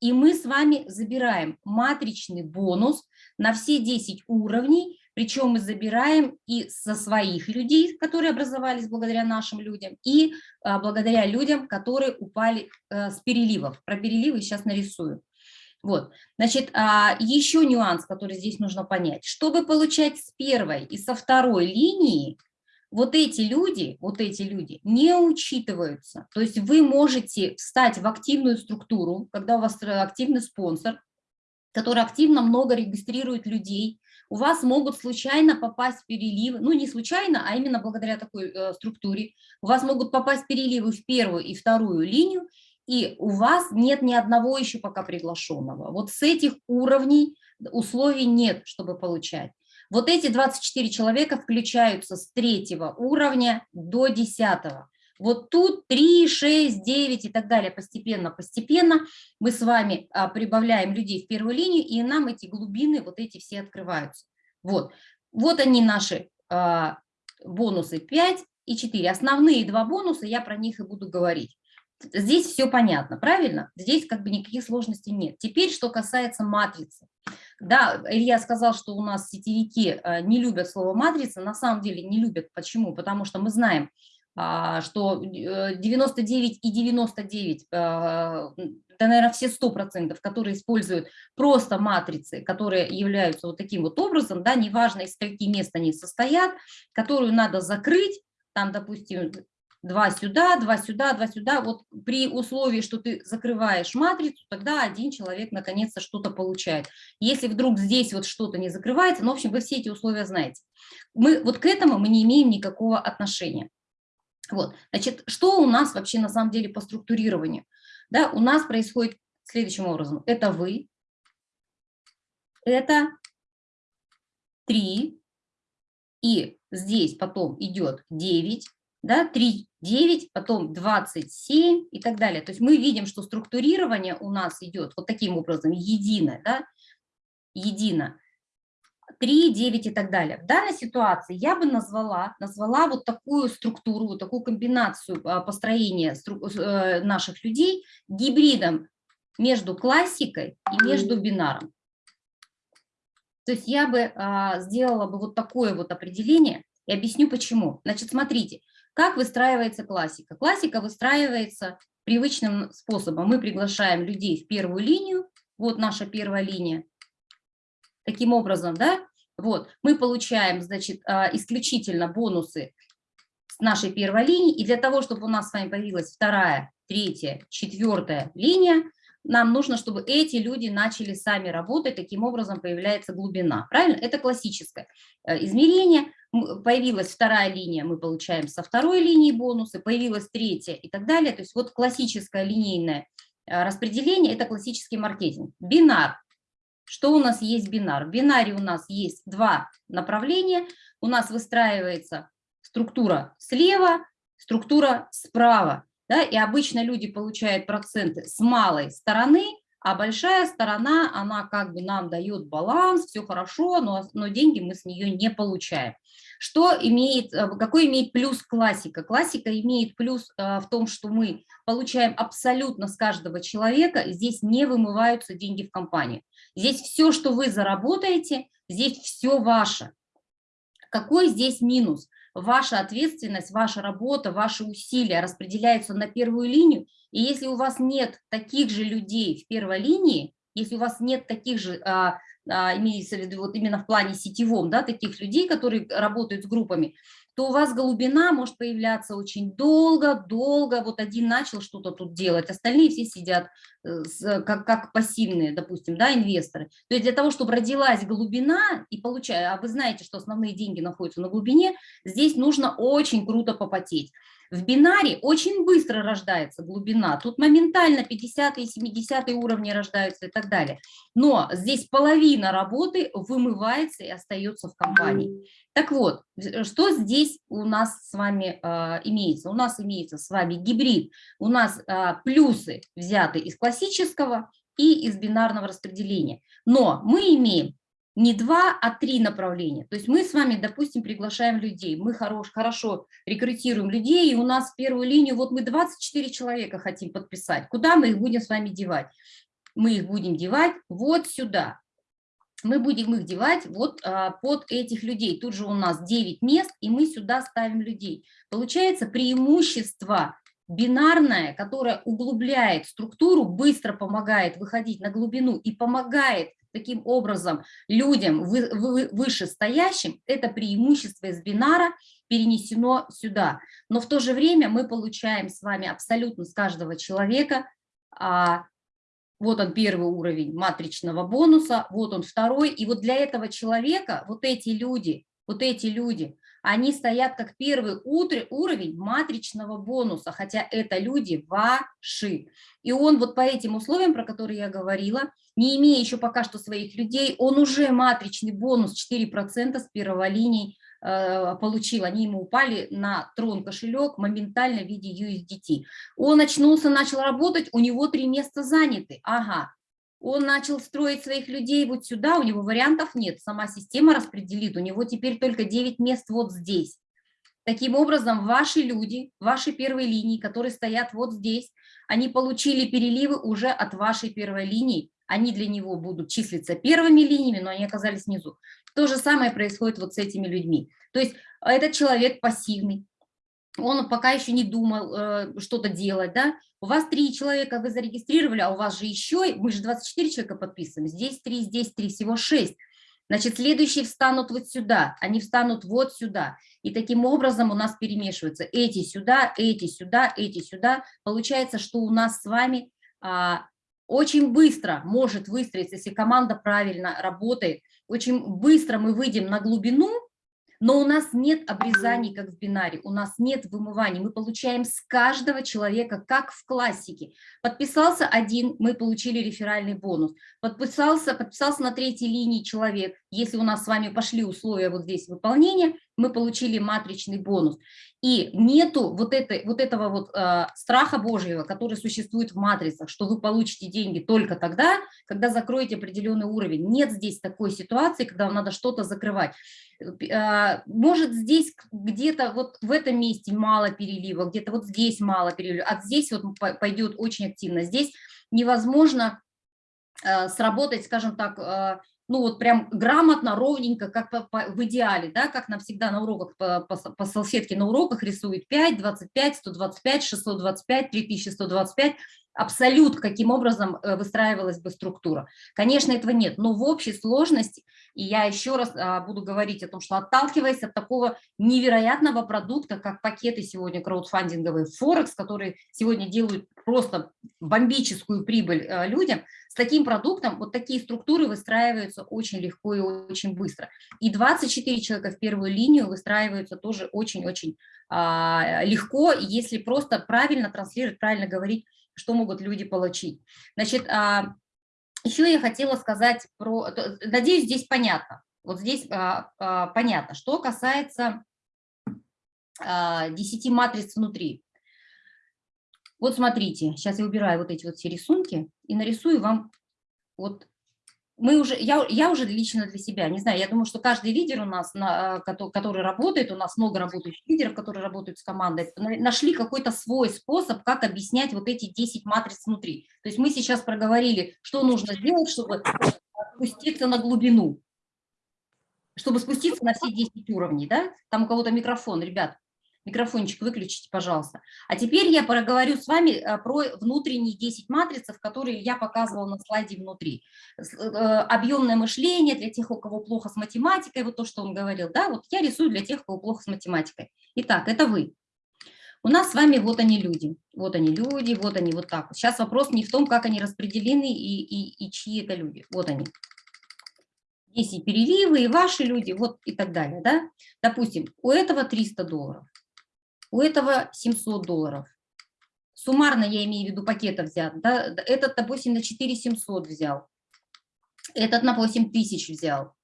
И мы с вами забираем матричный бонус на все 10 уровней, причем мы забираем и со своих людей, которые образовались благодаря нашим людям, и а, благодаря людям, которые упали а, с переливов. Про переливы сейчас нарисую. Вот, значит, а, еще нюанс, который здесь нужно понять. Чтобы получать с первой и со второй линии, вот эти люди, вот эти люди не учитываются. То есть вы можете встать в активную структуру, когда у вас активный спонсор, который активно много регистрирует людей, у вас могут случайно попасть переливы, ну не случайно, а именно благодаря такой э, структуре, у вас могут попасть переливы в первую и вторую линию, и у вас нет ни одного еще пока приглашенного. Вот с этих уровней условий нет, чтобы получать. Вот эти 24 человека включаются с третьего уровня до десятого. Вот тут 3, 6, 9 и так далее, постепенно, постепенно мы с вами а, прибавляем людей в первую линию, и нам эти глубины, вот эти все открываются. Вот, вот они наши а, бонусы 5 и 4. Основные два бонуса, я про них и буду говорить. Здесь все понятно, правильно? Здесь как бы никаких сложностей нет. Теперь, что касается матрицы. Да, Илья сказал, что у нас сетевики э, не любят слово матрица. На самом деле не любят. Почему? Потому что мы знаем, а, что 99 э, и 99, э, да, наверное, все 100%, которые используют просто матрицы, которые являются вот таким вот образом, да, неважно, из скольки мест они состоят, которую надо закрыть, там, допустим, два сюда, два сюда, два сюда. Вот при условии, что ты закрываешь матрицу, тогда один человек наконец-то что-то получает. Если вдруг здесь вот что-то не закрывается, ну, в общем, вы все эти условия знаете. Мы вот к этому мы не имеем никакого отношения. Вот, значит, что у нас вообще на самом деле по структурированию? Да, у нас происходит следующим образом. Это вы, это 3, и здесь потом идет 9, да, 3, 9, потом 27 и так далее. То есть мы видим, что структурирование у нас идет вот таким образом, едино, да, едино. 3, 9 и так далее. В данной ситуации я бы назвала, назвала вот такую структуру, вот такую комбинацию а, построения э, наших людей гибридом между классикой и между бинаром. То есть я бы а, сделала бы вот такое вот определение и объясню почему. Значит, смотрите, как выстраивается классика. Классика выстраивается привычным способом. Мы приглашаем людей в первую линию, вот наша первая линия, таким образом, да, вот, мы получаем, значит, а, исключительно бонусы с нашей первой линии, и для того, чтобы у нас с вами появилась вторая, третья, четвертая линия, нам нужно, чтобы эти люди начали сами работать, таким образом появляется глубина. Правильно? Это классическое э, измерение. Появилась вторая линия, мы получаем со второй линии бонусы, появилась третья и так далее. То есть вот классическое линейное э, распределение – это классический маркетинг. Бинар. Что у нас есть бинар? В бинаре у нас есть два направления. У нас выстраивается структура слева, структура справа. Да, и обычно люди получают проценты с малой стороны, а большая сторона, она как бы нам дает баланс, все хорошо, но, но деньги мы с нее не получаем. Что имеет, э, какой имеет плюс классика? Классика имеет плюс э, в том, что мы получаем абсолютно с каждого человека, здесь не вымываются деньги в компанию. Здесь все, что вы заработаете, здесь все ваше. Какой здесь минус? ваша ответственность, ваша работа, ваши усилия распределяются на первую линию, и если у вас нет таких же людей в первой линии, если у вас нет таких же, а, а, имеется в виду вот именно в плане сетевом, да, таких людей, которые работают с группами, то у вас голубина может появляться очень долго, долго. Вот один начал что-то тут делать, остальные все сидят э, как, как пассивные, допустим, да, инвесторы. То есть для того, чтобы родилась глубина и получая, а вы знаете, что основные деньги находятся на глубине, здесь нужно очень круто попотеть. В бинаре очень быстро рождается глубина, тут моментально 50 и 70 уровни рождаются и так далее. Но здесь половина работы вымывается и остается в компании. Так вот, что здесь у нас с вами э, имеется? У нас имеется с вами гибрид, у нас э, плюсы взяты из классического и из бинарного распределения. Но мы имеем не два, а три направления. То есть мы с вами, допустим, приглашаем людей, мы хорош, хорошо рекрутируем людей, и у нас первую линию, вот мы 24 человека хотим подписать. Куда мы их будем с вами девать? Мы их будем девать вот сюда. Мы будем их девать вот а, под этих людей. Тут же у нас 9 мест, и мы сюда ставим людей. Получается преимущество бинарное, которое углубляет структуру, быстро помогает выходить на глубину и помогает таким образом людям вы, вы, вышестоящим, это преимущество из бинара перенесено сюда. Но в то же время мы получаем с вами абсолютно с каждого человека, а, вот он первый уровень матричного бонуса, вот он второй, и вот для этого человека вот эти люди, вот эти люди, они стоят как первый уровень матричного бонуса, хотя это люди ваши. И он вот по этим условиям, про которые я говорила, не имея еще пока что своих людей, он уже матричный бонус 4% с первого линии э, получил. Они ему упали на трон кошелек моментально в виде USDT. Он очнулся, начал работать, у него три места заняты. Ага, он начал строить своих людей вот сюда, у него вариантов нет, сама система распределит, у него теперь только 9 мест вот здесь. Таким образом, ваши люди, ваши первые линии, которые стоят вот здесь, они получили переливы уже от вашей первой линии, они для него будут числиться первыми линиями, но они оказались внизу. То же самое происходит вот с этими людьми. То есть этот человек пассивный, он пока еще не думал э, что-то делать, да, у вас три человека вы зарегистрировали, а у вас же еще, мы же 24 человека подписываем, здесь три, здесь три, всего шесть. Значит, следующие встанут вот сюда, они встанут вот сюда. И таким образом у нас перемешиваются эти сюда, эти сюда, эти сюда. Получается, что у нас с вами а, очень быстро может выстроиться, если команда правильно работает, очень быстро мы выйдем на глубину, Но у нас нет обрезаний, как в бинаре, у нас нет вымываний. Мы получаем с каждого человека, как в классике. Подписался один, мы получили реферальный бонус. Подписался, подписался на третьей линии человек. Если у нас с вами пошли условия вот здесь выполнения, мы получили матричный бонус. И нету вот, этой, вот этого вот э, страха Божьего, который существует в матрицах, что вы получите деньги только тогда, когда закроете определенный уровень. Нет здесь такой ситуации, когда вам надо что-то закрывать. Э, может здесь где-то вот в этом месте мало перелива, где-то вот здесь мало перелива, а здесь вот пойдет очень активно. Здесь невозможно э, сработать, скажем так, ну вот прям грамотно, ровненько, как по, по, в идеале, да, как нам всегда на уроках, по, по, по салфетке на уроках рисуют 5, 25, 125, 625, 3125, абсолют, каким образом э, выстраивалась бы структура. Конечно, этого нет, но в общей сложности, и я еще раз а, буду говорить о том, что отталкиваясь от такого невероятного продукта, как пакеты сегодня краудфандинговые Форекс, которые сегодня делают просто бомбическую прибыль э, людям, с таким продуктом вот такие структуры выстраиваются очень легко и очень быстро. И 24 человека в первую линию выстраиваются тоже очень-очень а, легко, если просто правильно транслировать, правильно говорить что могут люди получить. Значит, а, еще я хотела сказать про, надеюсь, здесь понятно, вот здесь а, а, понятно, что касается 10 матриц внутри. Вот смотрите, сейчас я убираю вот эти вот все рисунки и нарисую вам вот мы уже, я, я уже лично для себя, не знаю, я думаю, что каждый лидер у нас, на, который работает, у нас много работающих лидеров, которые работают с командой, нашли какой-то свой способ, как объяснять вот эти 10 матриц внутри. То есть мы сейчас проговорили, что нужно сделать, чтобы спуститься на глубину, чтобы спуститься на все 10 уровней, да? Там у кого-то микрофон, ребят, Микрофончик выключите, пожалуйста. А теперь я проговорю с вами э, про внутренние 10 матрицев, которые я показывала на слайде внутри. Э, объемное мышление для тех, у кого плохо с математикой, вот то, что он говорил, да, вот я рисую для тех, у кого плохо с математикой. Итак, это вы. У нас с вами вот они люди, вот они люди, вот они вот так. Сейчас вопрос не в том, как они распределены и, и, и чьи это люди. Вот они. Есть и переливы, и ваши люди, вот и так далее. Да? Допустим, у этого 300 долларов, у этого 700 долларов. Суммарно я имею в виду пакета взят. Да? Этот, допустим, на 4700 взял. Этот на 8 тысяч взял.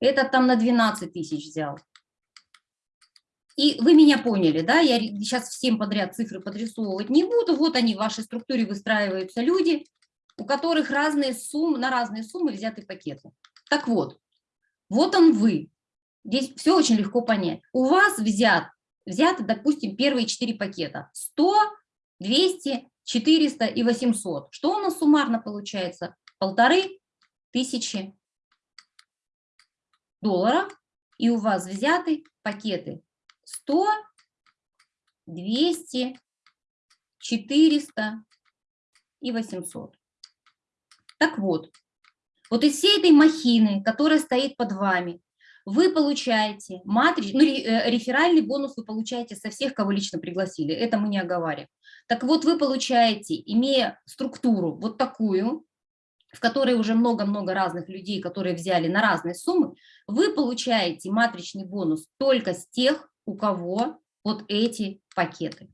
Этот там на 12 тысяч взял. И вы меня поняли, да, я сейчас всем подряд цифры подрисовывать не буду. Вот они в вашей структуре выстраиваются люди, у которых разные суммы, на разные суммы взяты пакеты. Так вот, вот он вы. Здесь все очень легко понять. У вас взят взято, допустим, первые четыре пакета. 100, 200, 400 и 800. Что у нас суммарно получается? Полторы тысячи долларов. И у вас взяты пакеты 100, 200, 400 и 800. Так вот, вот из всей этой махины, которая стоит под вами, вы получаете матрич, ну, э, реферальный бонус вы получаете со всех, кого лично пригласили, это мы не оговариваем. Так вот, вы получаете, имея структуру вот такую, в которой уже много-много разных людей, которые взяли на разные суммы, вы получаете матричный бонус только с тех, у кого вот эти пакеты.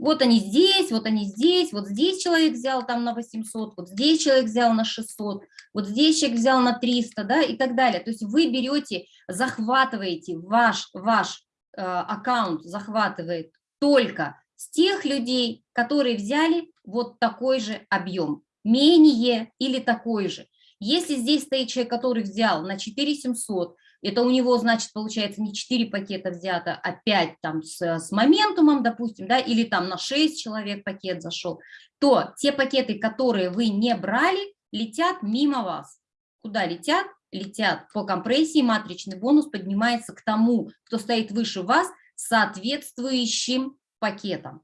Вот они здесь, вот они здесь, вот здесь человек взял там на 800, вот здесь человек взял на 600, вот здесь человек взял на 300, да, и так далее. То есть вы берете, захватываете ваш, ваш э, аккаунт, захватывает только с тех людей, которые взяли вот такой же объем, менее или такой же. Если здесь стоит человек, который взял на 4700, это у него, значит, получается не 4 пакета взято, а 5 там с, с моментумом, допустим, да, или там на 6 человек пакет зашел, то те пакеты, которые вы не брали, летят мимо вас. Куда летят? Летят по компрессии, матричный бонус поднимается к тому, кто стоит выше вас, соответствующим пакетом.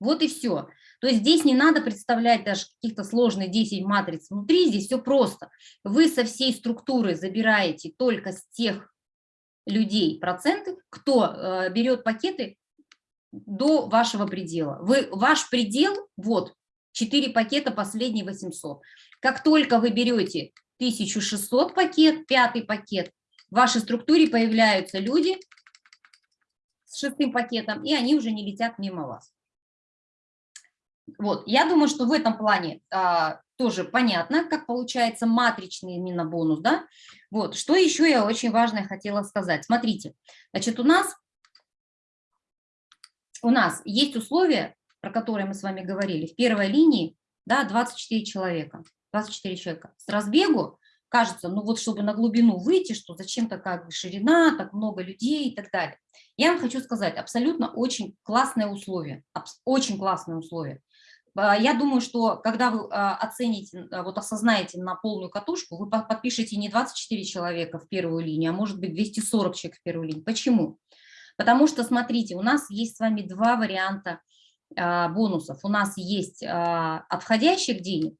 Вот и все. То есть здесь не надо представлять даже каких-то сложных 10 матриц внутри, здесь все просто. Вы со всей структуры забираете только с тех людей проценты, кто э, берет пакеты до вашего предела. Вы, ваш предел, вот, 4 пакета, последний 800. Как только вы берете 1600 пакет, пятый пакет, в вашей структуре появляются люди с шестым пакетом, и они уже не летят мимо вас. Вот, я думаю, что в этом плане а, тоже понятно, как получается матричный именно бонус, да. Вот, что еще я очень важное хотела сказать. Смотрите, значит, у нас, у нас есть условия, про которые мы с вами говорили, в первой линии, да, 24 человека, 24 человека. С разбегу кажется, ну вот чтобы на глубину выйти, что зачем такая ширина, так много людей и так далее. Я вам хочу сказать, абсолютно очень классное условие, очень классное условие. А, я думаю, что когда вы а, оцените, а, вот осознаете на полную катушку, вы подпишете не 24 человека в первую линию, а может быть 240 человек в первую линию. Почему? Потому что, смотрите, у нас есть с вами два варианта бонусов. У нас есть от входящих денег,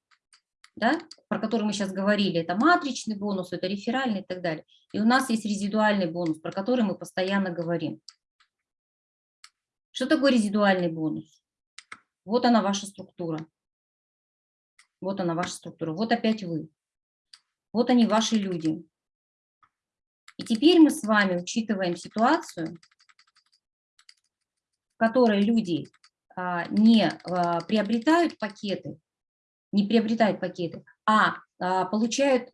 да, про который мы сейчас говорили, это матричный бонус, это реферальный и так далее. И у нас есть резидуальный бонус, про который мы постоянно говорим. Что такое резидуальный бонус? Вот она ваша структура. Вот она ваша структура. Вот опять вы. Вот они ваши люди. И теперь мы с вами учитываем ситуацию, в которой люди а, не а, приобретают пакеты, не приобретают пакеты, а, а получают,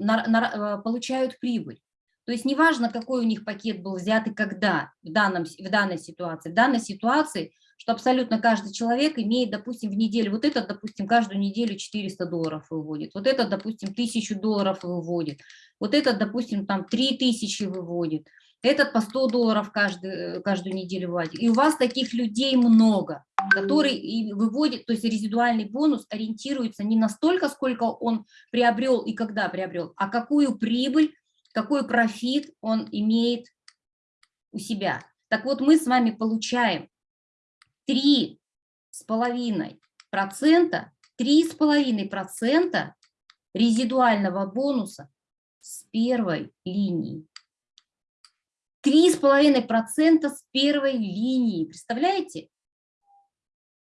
получают прибыль. То есть неважно, какой у них пакет был взят и когда в, данном, в данной ситуации. В данной ситуации, что абсолютно каждый человек имеет, допустим, в неделю, вот этот, допустим, каждую неделю 400 долларов выводит, вот этот, допустим, 1000 долларов выводит, вот этот, допустим, там 3000 выводит, этот по 100 долларов каждый, каждую неделю выводит. И у вас таких людей много, которые и выводят, то есть резидуальный бонус ориентируется не на столько, сколько он приобрел и когда приобрел, а какую прибыль какой профит он имеет у себя. Так вот, мы с вами получаем 3,5%, 3,5% резидуального бонуса с первой линии. 3,5% с первой линии, представляете?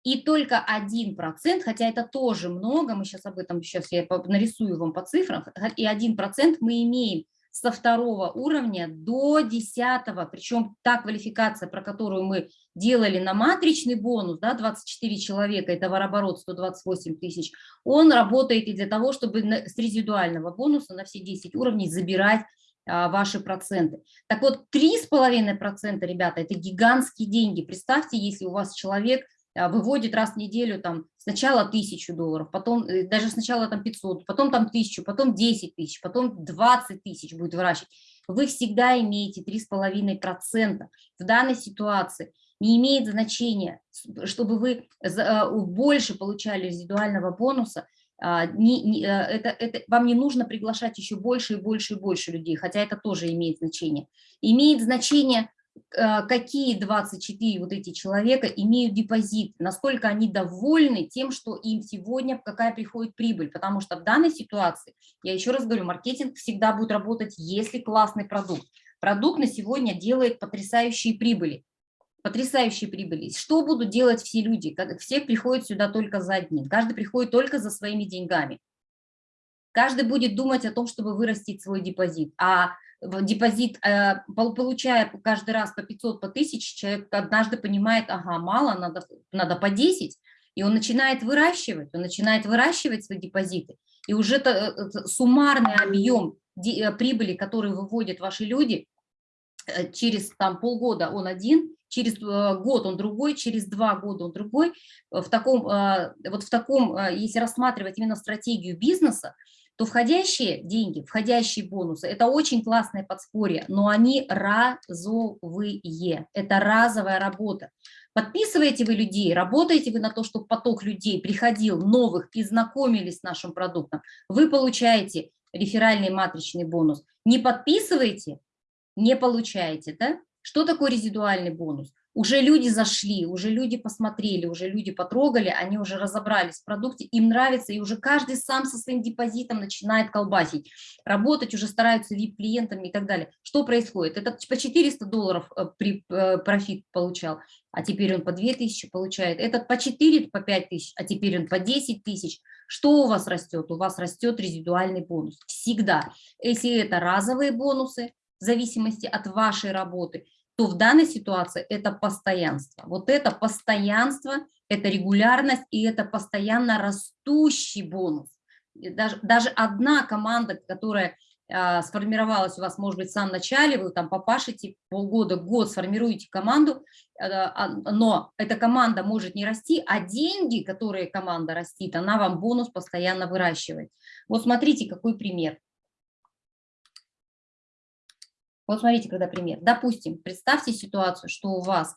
И только 1%, хотя это тоже много, мы сейчас об этом, сейчас я нарисую вам по цифрам, и 1% мы имеем со второго уровня до десятого, причем та квалификация, про которую мы делали на матричный бонус, да, 24 человека, и товарооборот 128 тысяч, он работает и для того, чтобы с резидуального бонуса на все 10 уровней забирать а, ваши проценты. Так вот, 3,5%, ребята, это гигантские деньги. Представьте, если у вас человек а, выводит раз в неделю там сначала тысячу долларов, потом э, даже сначала там 500, потом там тысячу, потом 10 тысяч, потом 20 тысяч будет выращивать. Вы всегда имеете 3,5%. В данной ситуации не имеет значения, чтобы вы а, больше получали резидуального бонуса, а, не, не, э, это, это, вам не нужно приглашать еще больше и больше и больше людей, хотя это тоже имеет значение. Имеет значение Э, какие 24 вот эти человека имеют депозит, насколько они довольны тем, что им сегодня, какая приходит прибыль. Потому что в данной ситуации, я еще раз говорю, маркетинг всегда будет работать, если классный продукт. Продукт на сегодня делает потрясающие прибыли. Потрясающие прибыли. Что будут делать все люди? Все приходят сюда только за одним. Каждый приходит только за своими деньгами. Каждый будет думать о том, чтобы вырастить свой депозит. А депозит, э, получая каждый раз по 500, по 1000, человек однажды понимает, ага, мало, надо, надо по 10, и он начинает выращивать, он начинает выращивать свои депозиты, и уже это, это суммарный объем э, прибыли, который выводят ваши люди, э, через там, полгода он один, через год он другой, через два года он другой. В таком, вот в таком, если рассматривать именно стратегию бизнеса, то входящие деньги, входящие бонусы – это очень классное подспорье, но они разовые, это разовая работа. Подписываете вы людей, работаете вы на то, чтобы поток людей приходил, новых, и знакомились с нашим продуктом, вы получаете реферальный матричный бонус. Не подписываете – не получаете. Да? Что такое резидуальный бонус? Уже люди зашли, уже люди посмотрели, уже люди потрогали, они уже разобрались в продукте, им нравится, и уже каждый сам со своим депозитом начинает колбасить, работать уже стараются VIP-клиентами и так далее. Что происходит? Это по 400 долларов э, при, э, профит получал, а теперь он по 2000 получает, этот по 4, по 5 тысяч, а теперь он по 10 тысяч. Что у вас растет? У вас растет резидуальный бонус. Всегда. Если это разовые бонусы, в зависимости от вашей работы, то в данной ситуации это постоянство. Вот это постоянство, это регулярность и это постоянно растущий бонус. Даже, даже одна команда, которая а, сформировалась у вас, может быть, в самом начале, вы там попашите полгода, год, сформируете команду, а, но эта команда может не расти, а деньги, которые команда растит, она вам бонус постоянно выращивает. Вот смотрите, какой пример. Вот смотрите, когда пример. Допустим, представьте ситуацию, что у вас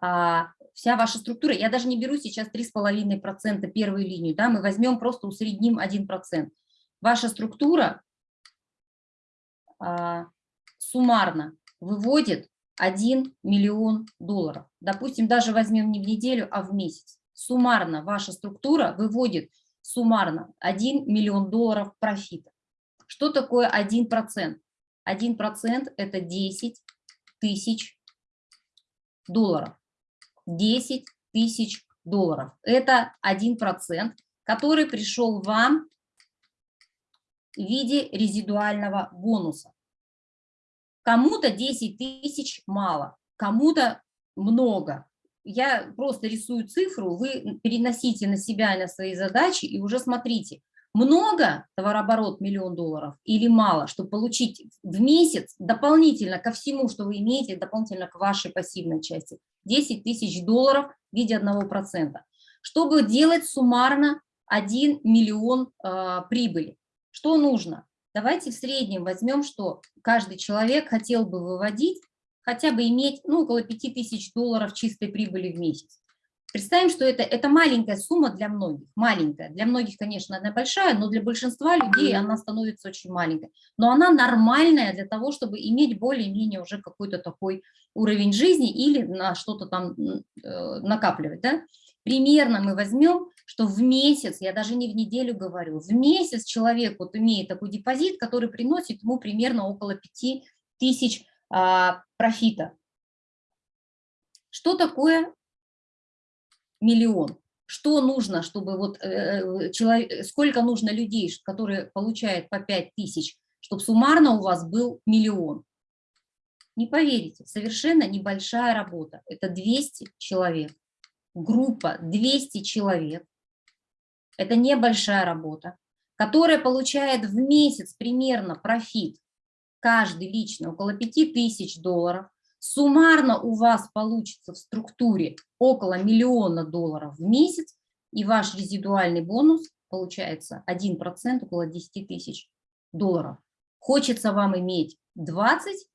а, вся ваша структура, я даже не беру сейчас 3,5% первую линию, да, мы возьмем просто усредним 1%. Ваша структура а, суммарно выводит 1 миллион долларов. Допустим, даже возьмем не в неделю, а в месяц. Суммарно ваша структура выводит суммарно 1 миллион долларов профита. Что такое 1%? 1% это 10 тысяч долларов. 10 тысяч долларов. Это 1%, который пришел вам в виде резидуального бонуса. Кому-то 10 тысяч мало, кому-то много. Я просто рисую цифру, вы переносите на себя и на свои задачи и уже смотрите, много товарооборот миллион долларов или мало, чтобы получить в месяц дополнительно ко всему, что вы имеете, дополнительно к вашей пассивной части, 10 тысяч долларов в виде 1%. Чтобы делать суммарно 1 миллион э, прибыли. Что нужно? Давайте в среднем возьмем, что каждый человек хотел бы выводить, хотя бы иметь ну, около 5000 долларов чистой прибыли в месяц. Представим, что это, это маленькая сумма для многих, маленькая. Для многих, конечно, она большая, но для большинства людей она становится очень маленькой. Но она нормальная для того, чтобы иметь более-менее уже какой-то такой уровень жизни или на что-то там э, накапливать. Да? Примерно мы возьмем, что в месяц, я даже не в неделю говорю, в месяц человек вот имеет такой депозит, который приносит ему примерно около 5 тысяч а, профита. Что такое миллион? Что нужно, чтобы вот э, э человек, сколько нужно людей, которые получают по 5 тысяч, чтобы суммарно у вас был миллион? Не поверите, совершенно небольшая работа. Это 200 человек группа 200 человек, это небольшая работа, которая получает в месяц примерно профит, каждый лично около 5000 долларов, суммарно у вас получится в структуре около миллиона долларов в месяц, и ваш резидуальный бонус получается 1%, около 10 тысяч долларов. Хочется вам иметь 20,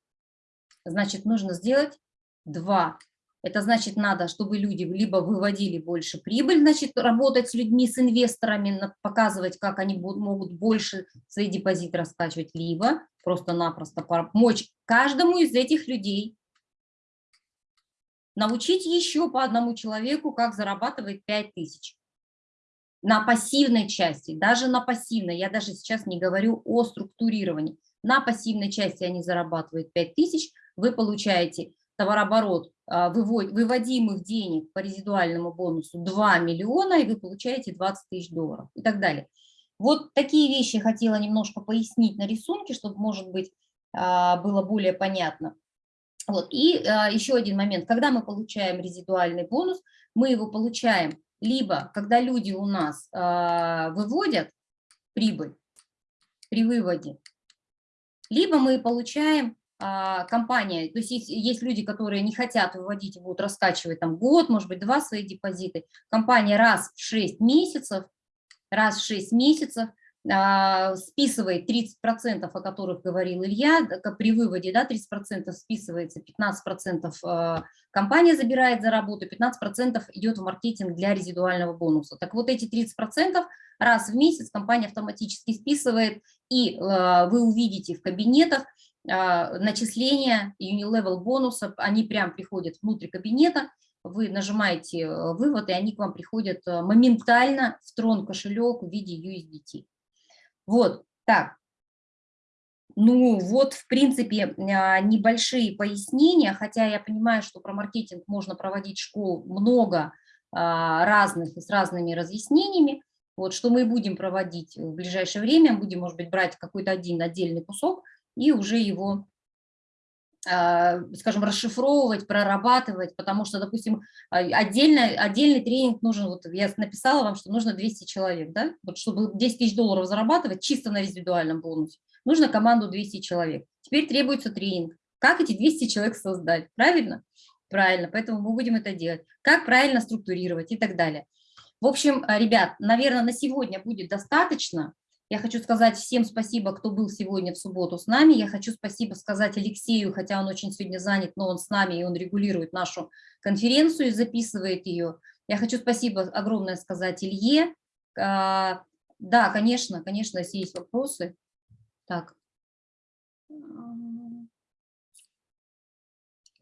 значит, нужно сделать 2 это значит, надо, чтобы люди либо выводили больше прибыль, значит, работать с людьми, с инвесторами, показывать, как они могут больше свои депозиты раскачивать, либо просто-напросто помочь каждому из этих людей научить еще по одному человеку, как зарабатывать 5000 на пассивной части, даже на пассивной, я даже сейчас не говорю о структурировании, на пассивной части они зарабатывают 5000, вы получаете товарооборот а, выводимых денег по резидуальному бонусу 2 миллиона, и вы получаете 20 тысяч долларов и так далее. Вот такие вещи хотела немножко пояснить на рисунке, чтобы, может быть, а, было более понятно. Вот. И а, еще один момент. Когда мы получаем резидуальный бонус, мы его получаем либо, когда люди у нас выводят прибыль при выводе, либо мы получаем а, компания, то есть есть, есть люди, которые не хотят выводить будут раскачивать там год, может быть, два свои депозиты, компания раз в 6 месяцев, раз в 6 месяцев а, списывает 30%, о которых говорил Илья, при выводе да, 30% списывается, 15% а, компания забирает за работу, 15% идет в маркетинг для резидуального бонуса. Так вот эти 30% раз в месяц компания автоматически списывает, и вы увидите в кабинетах а, начисления Unilevel бонусов, они прям приходят внутрь кабинета, вы нажимаете э, вывод, и они к вам приходят э, моментально в трон кошелек в виде USDT. Вот, так. Ну вот, в принципе, а, небольшие пояснения, хотя я понимаю, что про маркетинг можно проводить школ много а, разных с разными разъяснениями. Вот, что мы будем проводить в ближайшее время, будем, может быть, брать какой-то один отдельный кусок, и уже его скажем, расшифровывать, прорабатывать, потому что, допустим, а, отдельно, отдельный тренинг нужен, вот я написала вам, что нужно 200 человек, да, вот чтобы 10 тысяч долларов зарабатывать чисто на индивидуальном бонусе, нужно команду 200 человек. Теперь требуется тренинг. Как эти 200 человек создать, правильно? Правильно, поэтому мы будем это делать. Как правильно структурировать и так далее. В общем, ребят, наверное, на сегодня будет достаточно. Я хочу сказать всем спасибо, кто был сегодня в субботу с нами. Я хочу спасибо сказать Алексею, хотя он очень сегодня занят, но он с нами, и он регулирует нашу конференцию и записывает ее. Я хочу спасибо огромное сказать Илье. А, да, конечно, конечно, если есть вопросы. Так.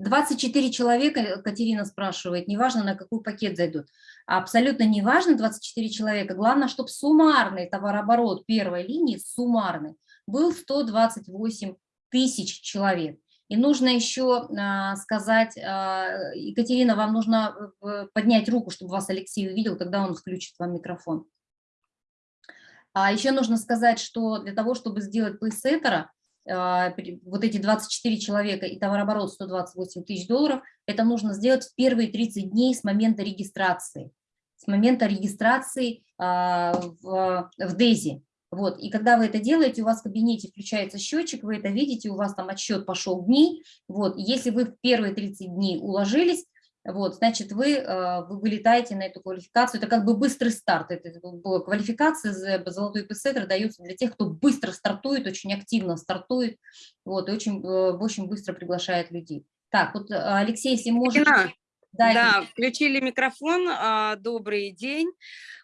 24 человека, Катерина спрашивает, неважно, на какой пакет зайдут. Абсолютно неважно 24 человека, главное, чтобы суммарный товарооборот первой линии, суммарный, был 128 тысяч человек. И нужно еще а, сказать, а, Екатерина, вам нужно э, поднять руку, чтобы вас Алексей увидел, тогда он включит вам микрофон. А еще нужно сказать, что для того, чтобы сделать плейсеттера, вот эти 24 человека и товарооборот 128 тысяч долларов, это нужно сделать в первые 30 дней с момента регистрации, с момента регистрации а, в, в DAISY. Вот, и когда вы это делаете, у вас в кабинете включается счетчик, вы это видите, у вас там отсчет пошел дней. Вот, если вы в первые 30 дней уложились, вот, значит, вы, э, вы вылетаете на эту квалификацию. Это как бы быстрый старт. Это квалификация золотой пессетр дается для тех, кто быстро стартует, очень активно стартует, вот, и очень, э, очень быстро приглашает людей. Так, вот, э, Алексей, если можете... Да, да включили микрофон. А, добрый день.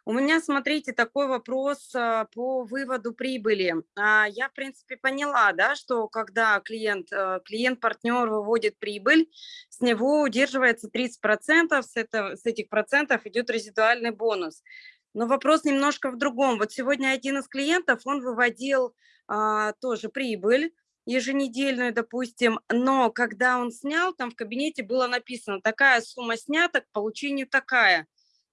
У меня, смотрите, такой вопрос а, по выводу прибыли. А, я, в принципе, поняла, да, что когда клиент, клиент-партнер выводит прибыль, с него удерживается 30%, с, этого, с этих процентов идет резидуальный бонус. Но вопрос немножко в другом. Вот сегодня один из клиентов, он выводил а, тоже прибыль, еженедельную, допустим, но когда он снял, там в кабинете было написано, такая сумма снята, к получению такая.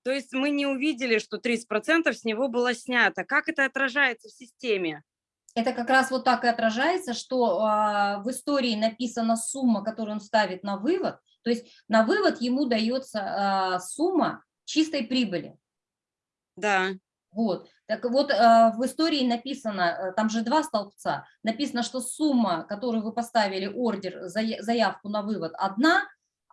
То есть мы не увидели, что 30% с него было снято. Как это отражается в системе? Это как раз вот так и отражается, что э, в истории написана сумма, которую он ставит на вывод. То есть на вывод ему дается э, сумма чистой прибыли. Да. Вот. Так вот, э, в истории написано, э, там же два столбца, написано, что сумма, которую вы поставили, ордер, заявку на вывод, одна,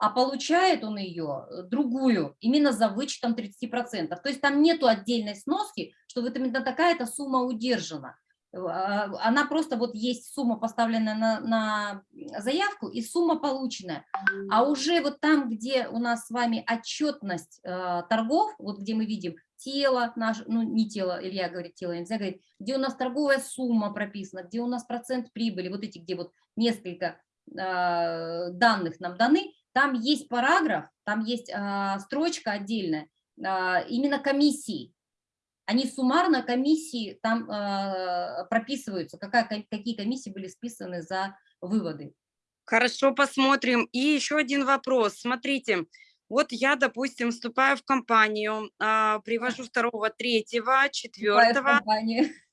а получает он ее э, другую, именно за вычетом 30%. То есть там нету отдельной сноски, что вот именно такая-то сумма удержана. А, она просто вот есть сумма, поставленная на, на заявку, и сумма полученная. А уже вот там, где у нас с вами отчетность э, торгов, вот где мы видим тело, наш, ну не тело, Илья говорит тело, нельзя говорить, где у нас торговая сумма прописана, где у нас процент прибыли, вот эти, где вот несколько э, данных нам даны, там есть параграф, там есть э, строчка отдельная, э, именно комиссии. Они суммарно комиссии там э, прописываются, какая, какие комиссии были списаны за выводы. Хорошо, посмотрим. И еще один вопрос. Смотрите, вот я, допустим, вступаю в компанию, а, привожу второго, третьего, четвертого.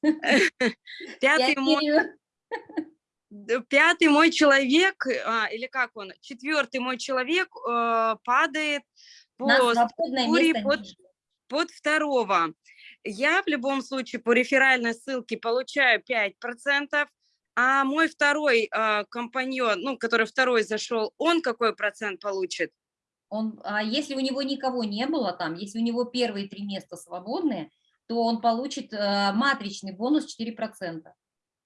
Пятый мой, пятый мой человек, а, или как он, четвертый мой человек э, падает по структуре под, под второго. Я в любом случае по реферальной ссылке получаю 5%, а мой второй э, компаньон, ну, который второй зашел, он какой процент получит? Он, а если у него никого не было там, если у него первые три места свободные, то он получит э, матричный бонус 4%.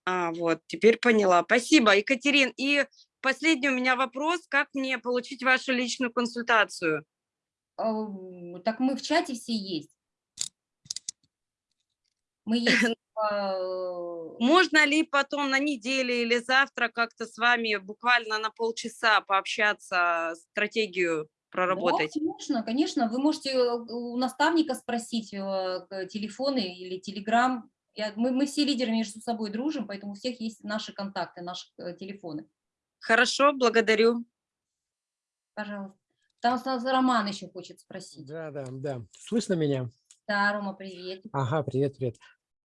А, вот, теперь поняла. Спасибо, Екатерин. И последний у меня вопрос, как мне получить вашу личную консультацию? Так мы в чате все есть. Мы есть. Можно ли потом на неделе или завтра как-то с вами буквально на полчаса пообщаться, стратегию проработать? Да, конечно, конечно. Вы можете у наставника спросить э, телефоны или телеграм. Я, мы, мы все лидеры между собой дружим, поэтому у всех есть наши контакты, наши э, телефоны. Хорошо, благодарю. Пожалуйста. Там Роман еще хочет спросить. Да, да, да. Слышно меня? Да, Рома, привет. Ага, привет, привет.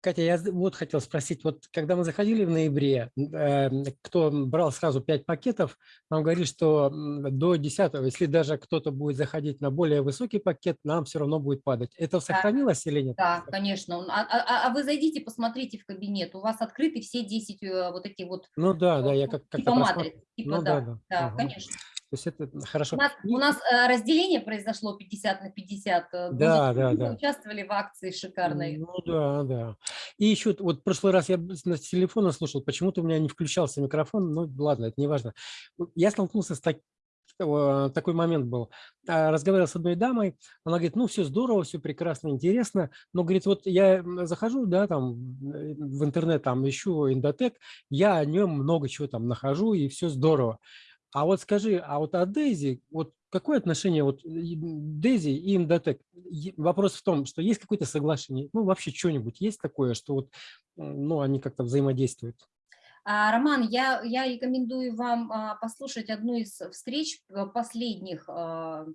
Катя, я вот хотел спросить, вот когда мы заходили в ноябре, э, кто брал сразу 5 пакетов, нам говорили, что до 10, если даже кто-то будет заходить на более высокий пакет, нам все равно будет падать. Это сохранилось или нет? Да, конечно. А, а, а вы зайдите, посмотрите в кабинет, у вас открыты все 10 э, вот эти вот... Ну да, да, я как, как типа матриц, типа ну, да, да, да, да ага. конечно. То есть это хорошо. У нас, у нас э, разделение произошло 50 на 50. э, Да, многие да, да. Участвовали в акции шикарной. Ну да, да. И еще вот в прошлый раз я с с телефона слушал, почему-то у меня не включался микрофон, ну ладно, это не важно. Я столкнулся с так- э, такой момент был. А, Разговаривал с одной дамой, она говорит, ну все здорово, все прекрасно, интересно, но говорит, вот я захожу, да, там э, в интернет, там ищу Индотек, я о нем много чего там нахожу и все здорово. А вот скажи, а вот о Дейзи, вот какое отношение вот и Дейзи и Индотек? Вопрос в том, что есть какое-то соглашение, ну вообще что-нибудь есть такое, что вот, ну они как-то взаимодействуют? А, Роман, я, я рекомендую вам а, послушать одну из встреч э, последних а,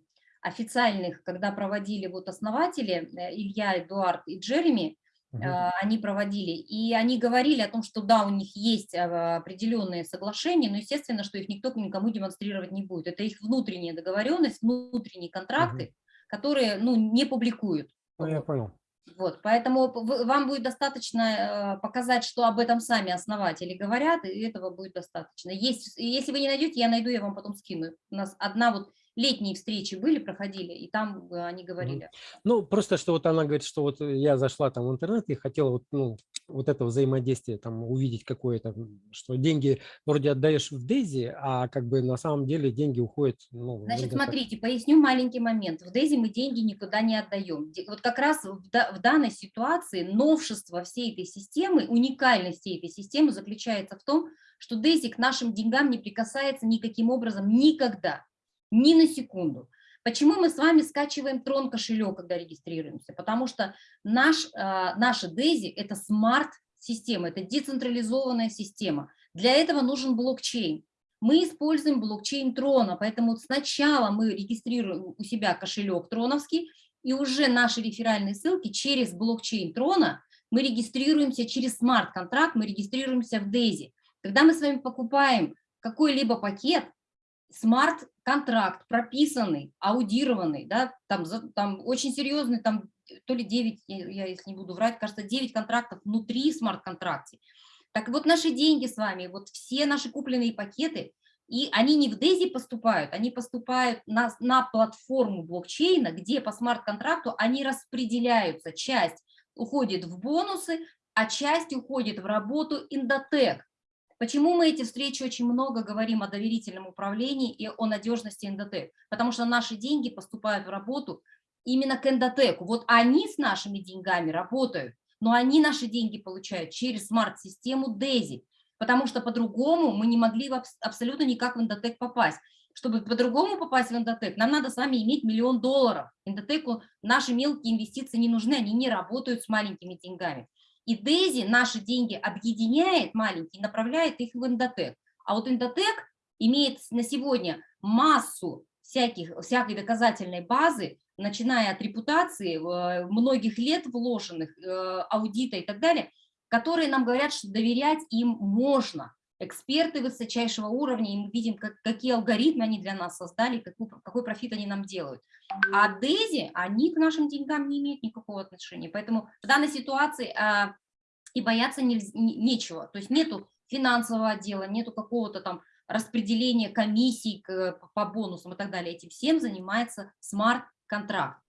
официальных, когда проводили вот основатели э, Илья, Эдуард и Джереми, А, они проводили, и они говорили о том, что да, у них есть а, определенные соглашения, но естественно, что их никто никому демонстрировать не будет. Это их внутренняя договоренность, внутренние контракты, которые ну, не публикуют. Ну, я понял. Вот, поэтому вам будет достаточно показать, что об этом сами основатели говорят, и этого будет достаточно. Есть, если вы не найдете, я найду, я вам потом скину. У нас одна вот летние встречи были, проходили, и там э, они говорили. Ну, просто что вот она говорит, что вот я зашла там в интернет и хотела вот, ну, вот это взаимодействие там увидеть какое-то, что деньги вроде отдаешь в Дейзи, а как бы на самом деле деньги уходят, ну, Значит, смотрите, поясню маленький момент. В Дейзи мы деньги никуда не отдаем. Вот как раз в, да- в данной ситуации новшество всей этой системы, уникальность всей этой системы заключается в том, что Дейзи к нашим деньгам не прикасается никаким образом никогда, ни на секунду. Почему мы с вами скачиваем Трон кошелек, когда регистрируемся? Потому что наш, а, наша Дейзи – это смарт-система, это децентрализованная система. Для этого нужен блокчейн мы используем блокчейн Трона, поэтому сначала мы регистрируем у себя кошелек троновский, и уже наши реферальные ссылки через блокчейн Трона мы регистрируемся через смарт-контракт, мы регистрируемся в Дейзи. Когда мы с вами покупаем какой-либо пакет, смарт-контракт прописанный, аудированный, да, там, там очень серьезный, там то ли 9, я, если не буду врать, кажется, 9 контрактов внутри смарт-контракте. Так вот, наши деньги с вами, вот все наши купленные пакеты, и они не в Дейзи поступают, они поступают на, на платформу блокчейна, где по смарт-контракту они распределяются. Часть уходит в бонусы, а часть уходит в работу Индотек. Почему мы эти встречи очень много говорим о доверительном управлении и о надежности Индотек? Потому что наши деньги поступают в работу именно к Эндотеку. Вот они с нашими деньгами работают, но они наши деньги получают через смарт-систему DAISY, потому что по-другому мы не могли абсолютно никак в Индотек попасть. Чтобы по-другому попасть в Индотек, нам надо с вами иметь миллион долларов. Индотеку наши мелкие инвестиции не нужны, они не работают с маленькими деньгами. И Дейзи наши деньги объединяет маленькие, направляет их в Индотек. А вот Индотек имеет на сегодня массу всяких, всякой доказательной базы, начиная от репутации, многих лет вложенных, э, аудита и так далее, которые нам говорят, что доверять им можно. Эксперты высочайшего уровня, и мы видим, как, какие алгоритмы они для нас создали, какой, какой профит они нам делают. А Дейзи, они к нашим деньгам не имеют никакого отношения. Поэтому в данной ситуации а, и бояться не, нечего. То есть нету финансового отдела, нету какого-то там распределения комиссий к, по бонусам и так далее. Этим всем занимается смарт-контракт.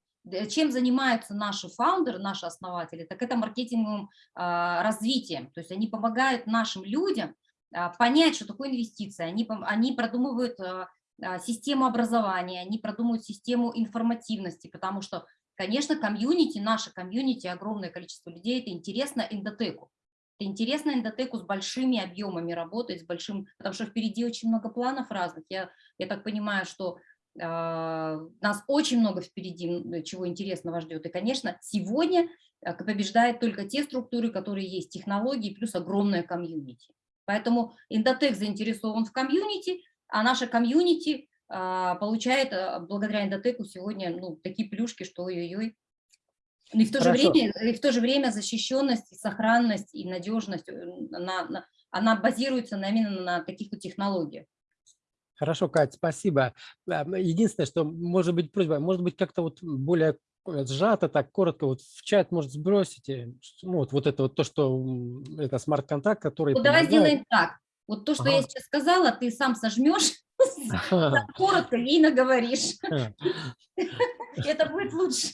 Чем занимаются наши фаундеры, наши основатели, так это маркетинговым а, развитием. То есть они помогают нашим людям понять, что такое инвестиция. Они, они продумывают а, систему образования, они продумывают систему информативности, потому что, конечно, комьюнити, наше комьюнити, огромное количество людей, это интересно EndoTech у. Это интересно EndoTech у с большими объемами работать, с большим, потому что впереди очень много планов разных. Я, я так понимаю, что э, нас очень много впереди, чего интересного ждет. И, конечно, сегодня побеждает только те структуры, которые есть, технологии плюс огромное комьюнити. Поэтому EndoTech заинтересован в комьюнити, а наша комьюнити а, получает а, благодаря EndoTech у сегодня ну, такие плюшки, что ой-ой-ой. И в, то же время, и в то же время защищенность, и сохранность и надежность, э, она, на- она базируется на, именно на таких вот технологиях. Хорошо, Кать, спасибо. Единственное, что может быть просьба, может быть как-то вот более э, сжато, так коротко, вот в чат может сбросите, ну, вот, вот это вот то, что это смарт-контакт, который Вот давай сделаем так. Вот то, что я Ага. сейчас сказала, ты сам сожмешь, Ага, коротко ей наговоришь. ага. Это будет лучше.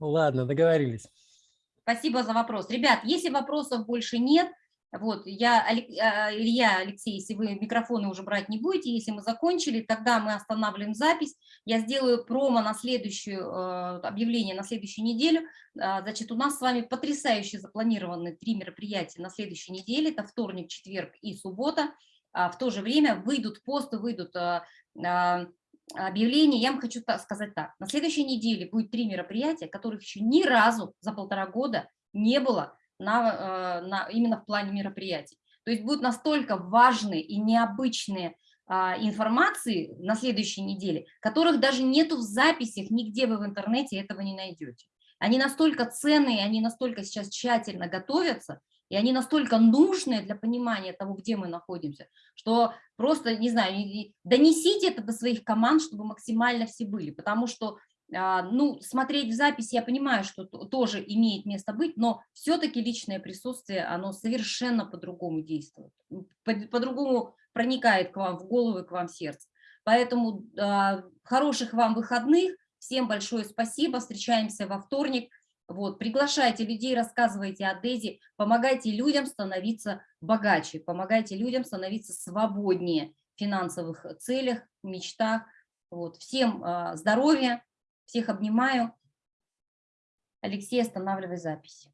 Ладно, договорились. Спасибо за вопрос. Ребят, если вопросов больше нет, вот, я, а, Илья, Алексей, если вы микрофоны уже брать не будете, если мы закончили, тогда мы останавливаем запись. Я сделаю промо на следующую, э, объявление на следующую неделю. А, Значит, у нас с вами потрясающе запланированы три мероприятия на следующей неделе. Это вторник, четверг и суббота. А В то же время выйдут посты, выйдут объявления. Я вам хочу сказать так. На следующей неделе будет три мероприятия, которых еще ни разу за полтора года не было на, э, на, именно в плане мероприятий. То есть будут настолько важные и необычные а, информации на следующей неделе, которых даже нету в записях, нигде вы в интернете этого не найдете. Они настолько ценные, они настолько сейчас тщательно готовятся, и они настолько нужные для понимания того, где мы находимся, что просто, не знаю, донесите это до своих команд, чтобы максимально все были, потому что ну, смотреть в записи, я понимаю, что тоже имеет место быть, но все-таки личное присутствие, оно совершенно по-другому действует, по-другому проникает к вам в голову и к вам в сердце. Поэтому а, хороших вам выходных, всем большое спасибо, встречаемся во вторник. Вот, приглашайте людей, рассказывайте о Дези, помогайте людям становиться богаче, помогайте людям становиться свободнее в финансовых целях, мечтах. Вот, всем а, здоровья, всех обнимаю. Алексей, останавливай запись.